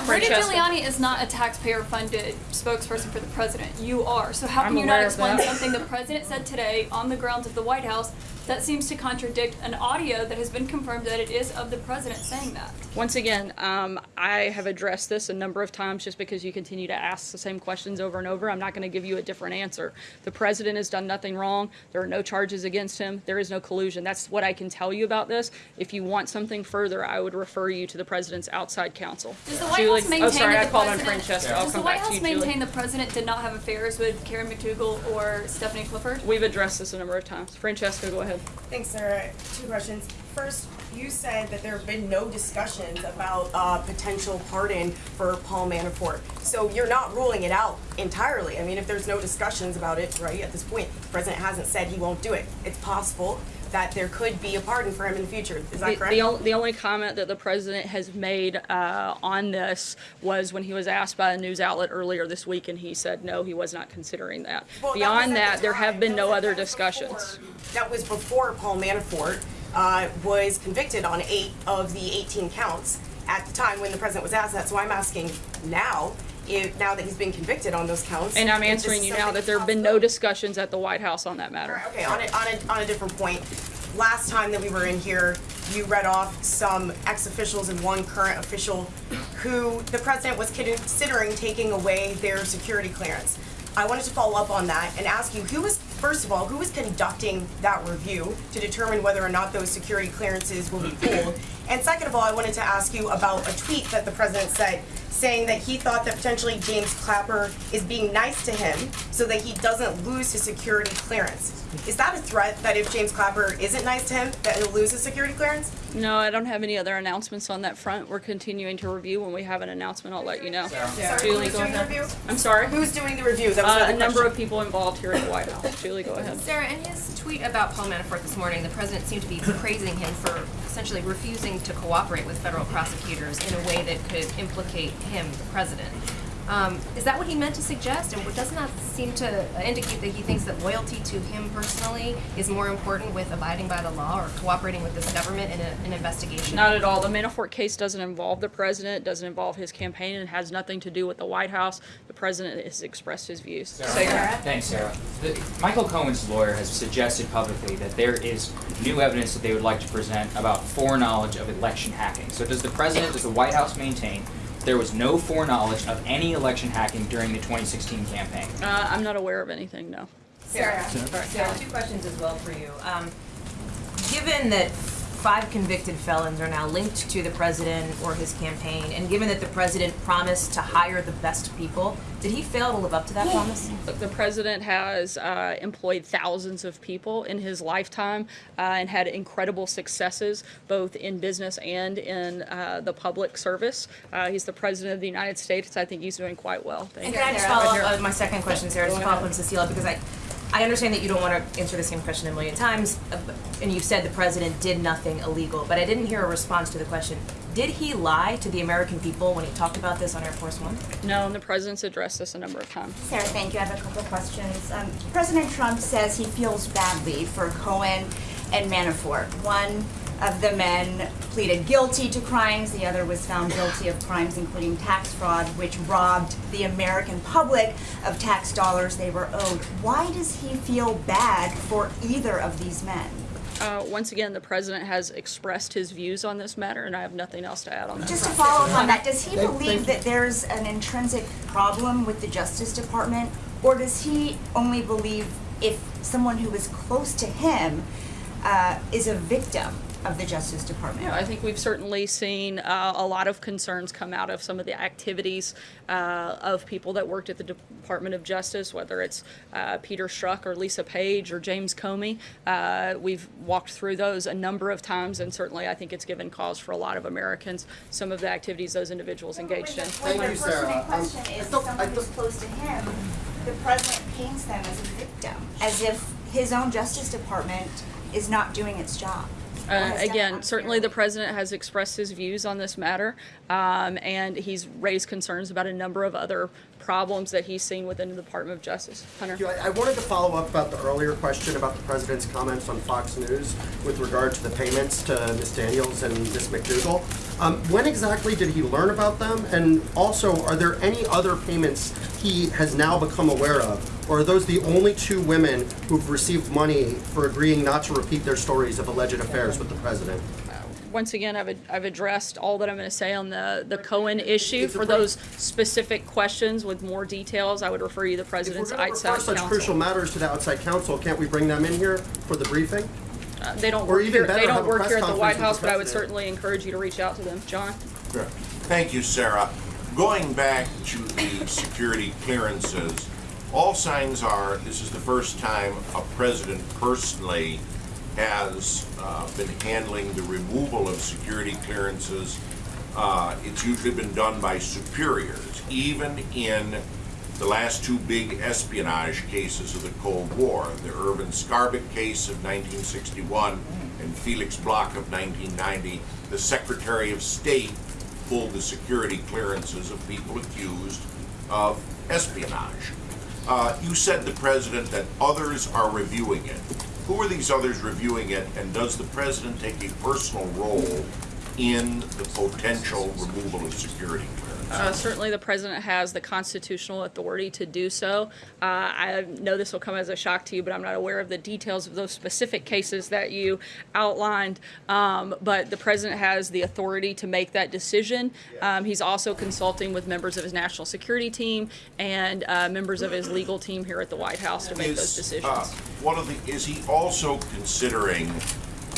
Rudy Giuliani is not a taxpayer-funded spokesperson for the president. You are. So how I'm can you not explain something the president said today on the grounds of the White House that seems to contradict an audio that has been confirmed that it is of the president saying that? Once again, um, I have addressed this a number of times just because you continue to ask the same questions over and over. I'm not going to give you a different answer. The president has done nothing wrong. There are no charges against him. There is no collusion. That's what I can tell you about this. If you want something further, I would refer you to the president's outside counsel. Does the White Julie- House maintain Oh, sorry, I the called on. I'll Does the come White back to you, Julie. the president did not have affairs with Karen McDougal or Stephanie Clifford? We've addressed this a number of times. Francesca, go ahead. Thanks, Sarah. Two questions. First, you said that there have been no discussions about uh, potential pardon for Paul Manafort. So you're not ruling it out entirely. I mean, if there's no discussions about it, right, at this point, the president hasn't said he won't do it. It's possible that there could be a pardon for him in the future. Is that The, correct? the, ol- the only comment that the president has made uh, on this was when he was asked by a news outlet earlier this week, and he said no, he was not considering that. Well, Beyond was at that, the there have been That no other that discussions. That was before Paul Manafort uh, was convicted on eight of the 18 counts at the time when the president was asked that. So I'm asking now, if, now that he's been convicted on those counts. And I'm if this answering is you now something that there have been no discussions at the White House on that matter. Okay, on a, on a, on a different point, last time that we were in here, you read off some ex-officials and one current official who the president was considering taking away their security clearance. I wanted to follow up on that and ask you, who was, first of all, who was conducting that review to determine whether or not those security clearances will be pulled? And second of all, I wanted to ask you about a tweet that the president said, saying that he thought that potentially James Clapper is being nice to him so that he doesn't lose his security clearance. Is that a threat that if James Clapper isn't nice to him, that he'll lose his security clearance? No, I don't have any other announcements on that front. We're continuing to review. When we have an announcement, I'll let you know. Sorry, Julie, who's go doing the ahead. review? I'm sorry? Who's doing the review? That was Uh, another a number question. of people involved here at the White House. Julie, go ahead. Sarah, in his tweet about Paul Manafort this morning, the president seemed to be praising him for essentially refusing to cooperate with federal prosecutors in a way that could implicate him, the president. Um, is that what he meant to suggest? And doesn't that seem to indicate that he thinks that loyalty to him personally is more important with abiding by the law or cooperating with this government in a, an investigation? Not at all. The Manafort case doesn't involve the president, doesn't involve his campaign, and has nothing to do with the White House. The president has expressed his views. Sarah. Thanks, Sarah. The, Michael Cohen's lawyer has suggested publicly that there is new evidence that they would like to present about foreknowledge of election hacking. So does the president, does the White House maintain there was no foreknowledge of any election hacking during the 2016 campaign? Uh, I'm not aware of anything, no. Sarah, Sarah, two questions as well for you. Um, given that five convicted felons are now linked to the president or his campaign, and given that the president promised to hire the best people, did he fail to live up to that promise? Look, The president has uh, employed thousands of people in his lifetime uh, and had incredible successes both in business and in uh, the public service. Uh, he's the president of the United States. I think he's doing quite well. Thank And you. can I just follow up on my second question, Sarah, just Go follow up on Cecilia, because I, I understand that you don't want to answer the same question a million times, uh, and you said the president did nothing illegal, but I didn't hear a response to the question. Did he lie to the American people when he talked about this on Air Force One? No, and the president's addressed this a number of times. Sarah, thank you. I have a couple of questions. Um, President Trump says he feels badly for Cohen and Manafort. One of the men pleaded guilty to crimes, the other was found guilty of crimes including tax fraud, which robbed the American public of tax dollars they were owed. Why does he feel bad for either of these men? Uh, once again, the president has expressed his views on this matter, and I have nothing else to add on that. Just to follow up on that, does he believe that there's an intrinsic problem with the Justice Department? Or does he only believe if someone who is close to him uh, is a victim of the Justice Department? Yeah, I think we've certainly seen uh, a lot of concerns come out of some of the activities uh, of people that worked at the Department of Justice, whether it's uh, Peter Strzok or Lisa Page or James Comey. Uh, we've walked through those a number of times, and certainly I think it's given cause for a lot of Americans some of the activities those individuals engaged in. When the person in question is someone who's close to him, the president paints them as a victim, as if his own Justice Department is not doing its job. Uh, again, certainly the president has expressed his views on this matter, um, and he's raised concerns about a number of other problems that he's seen within the Department of Justice. Hunter? I I wanted to follow up about the earlier question about the president's comments on Fox News with regard to the payments to Ms. Daniels and Ms. McDougal. Um, when exactly did he learn about them? And also, are there any other payments he has now become aware of? Or are those the only two women who've received money for agreeing not to repeat their stories of alleged affairs with the president? Once again, I've, I've addressed all that I'm going to say on the, the Cohen issue. For those specific questions with more details, I would refer you to the President's If we're outside refer such crucial matters to the outside counsel, can't we bring them in here for the briefing? Uh, They don't Or work even here, better, they don't work here at the White with the House, but I would certainly encourage you to reach out to them. John? Thank you, Sarah. Going back to the security clearances, all signs are this is the first time a president personally has uh, been handling the removal of security clearances. Uh, It's usually been done by superiors, even in the last two big espionage cases of the Cold War, the Irvin Scarbeck case of 1961 and Felix Bloch of 1990, the Secretary of State pulled the security clearances of people accused of espionage. Uh, you said the president that others are reviewing it. Who are these others reviewing it, and does the president take a personal role in the potential removal of security? Uh, certainly, the president has the constitutional authority to do so. Uh, I know this will come as a shock to you, but I'm not aware of the details of those specific cases that you outlined. Um, but the president has the authority to make that decision. Um, he's also consulting with members of his national security team and uh, members of his legal team here at the White House to make those decisions. uh, One of the, is he also considering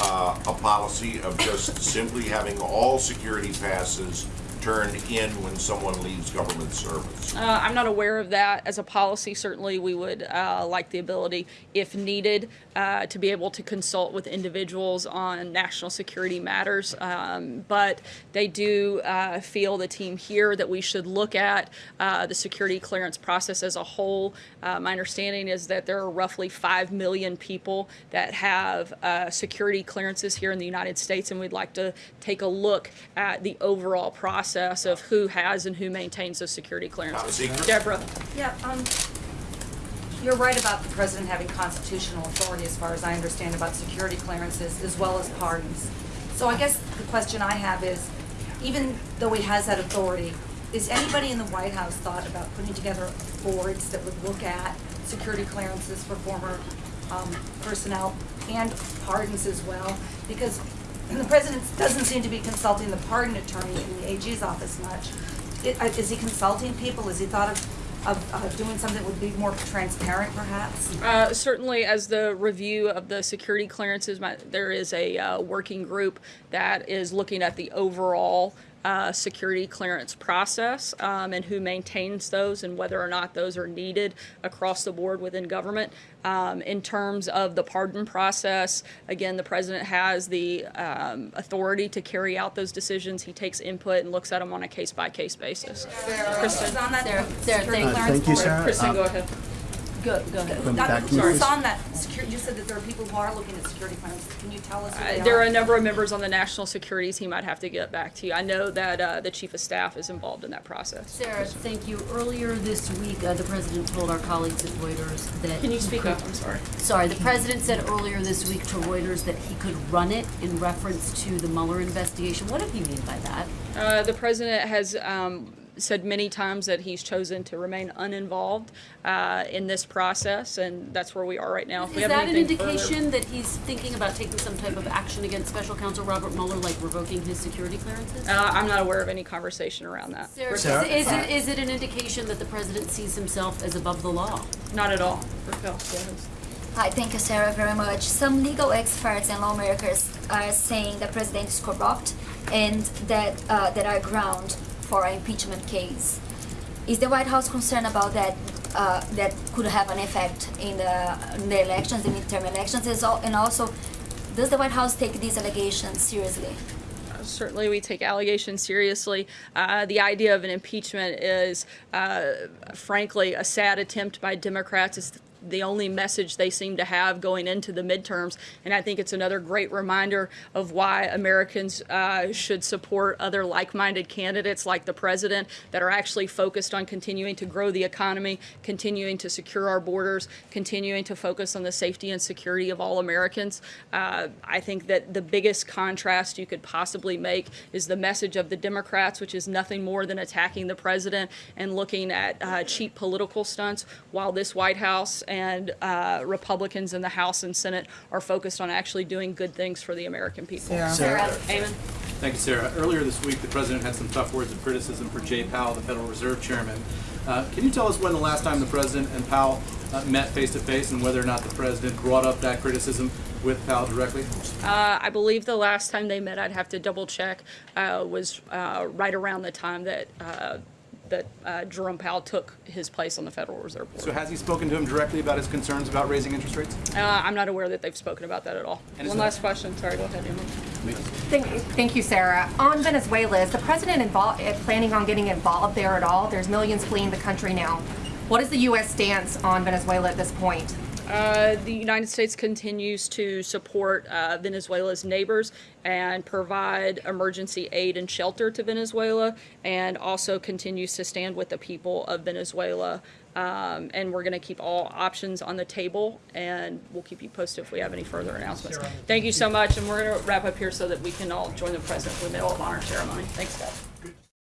uh, a policy of just simply having all security passes turned in when someone leaves government service? Uh, I'm not aware of that. As a policy, certainly we would uh, like the ability, if needed, uh, to be able to consult with individuals on national security matters. Um, but they do uh, feel, the team here, that we should look at uh, the security clearance process as a whole. Uh, my understanding is that there are roughly 5 million people that have security clearances here in the United States, and we'd like to take a look at the overall process of who has and who maintains those security clearances. Deborah? Yeah, um, you're right about the president having constitutional authority, as far as I understand, about security clearances as well as pardons. So I guess the question I have is, even though he has that authority, is anybody in the White House thought about putting together boards that would look at security clearances for former, um, personnel and pardons as well? Because the president doesn't seem to be consulting the pardon attorney in the AG's office much. I- uh, Is he consulting people? Has he thought of, of uh, doing something that would be more transparent, perhaps? Uh, certainly, as the review of the security clearances, my, there is a uh, working group that is looking at the overall uh, security clearance process um, and who maintains those and whether or not those are needed across the board within government. Um, in terms of the pardon process, again, the president has the um, authority to carry out those decisions. He takes input and looks at them on a case by case basis. Kristen. on that Sarah, Sarah, thank- clearance thank you, board? Sarah. Kristen, go Um, ahead. Go, go Going ahead. back Dr. to you, Sorry, please. on that, security, you said that there are people who are looking at security clearances. Can you tell us who they Uh. There are a number of members on the national security team. I'd have to get back to you. I know that uh, the chief of staff is involved in that process. Sarah, thank you. Earlier this week, uh, the president told our colleagues at Reuters that. Can you he speak could- up? I'm sorry. Sorry, the president said earlier this week to Reuters that he could run it in reference to the Mueller investigation. What did he mean by that? Uh, the president has um, said many times that he's chosen to remain uninvolved uh, in this process, and that's where we are right now. If we Is have that an anything further- indication that he's thinking about taking some type of action against special counsel Robert Mueller, like revoking his security clearances? Uh, I'm not aware of any conversation around that. Sarah, Is, is it, is it an indication that the president sees himself as above the law? Not at all. Raquel, go ahead. Hi, thank you, Sarah, very much. Some legal experts and lawmakers are saying the president is corrupt and that uh, there are ground for an impeachment case. Is the White House concerned about that? Uh, that could have an effect in the, in the elections, the midterm elections, and also, does the White House take these allegations seriously? certainly we take allegations seriously. Uh, the idea of an impeachment is, uh, frankly, a sad attempt by Democrats. It's the only message they seem to have going into the midterms. And I think it's another great reminder of why Americans uh, should support other like-minded candidates like the president that are actually focused on continuing to grow the economy, continuing to secure our borders, continuing to focus on the safety and security of all Americans. Uh, I think that the biggest contrast you could possibly make is the message of the Democrats, which is nothing more than attacking the president and looking at uh, cheap political stunts, while this White House and uh, Republicans in the House and Senate are focused on actually doing good things for the American people. Sarah. Sarah. Amen. Thank you, Sarah. Earlier this week, the president had some tough words of criticism for Jay Powell, the Federal Reserve Chairman. Uh, can you tell us when the last time the president and Powell uh, met face to face and whether or not the president brought up that criticism with Powell directly? Uh, I believe the last time they met, I'd have to double check, uh, was uh, right around the time that uh, that uh, Jerome Powell took his place on the Federal Reserve Board. So has he spoken to him directly about his concerns about raising interest rates? Uh, I'm not aware that they've spoken about that at all. And One last question. Sorry, go ahead, Emma. Thank, thank you, Sarah. On Venezuela, is the president invol- eh, planning on getting involved there at all? There's millions fleeing the country now. What is the U.S. stance on Venezuela at this point? Uh, the United States continues to support uh, Venezuela's neighbors and provide emergency aid and shelter to Venezuela, and also continues to stand with the people of Venezuela. Um, and we're going to keep all options on the table, and we'll keep you posted if we have any further announcements. Thank you so much, and we're going to wrap up here so that we can all join the president for the Medal of Honor ceremony. Thanks, guys.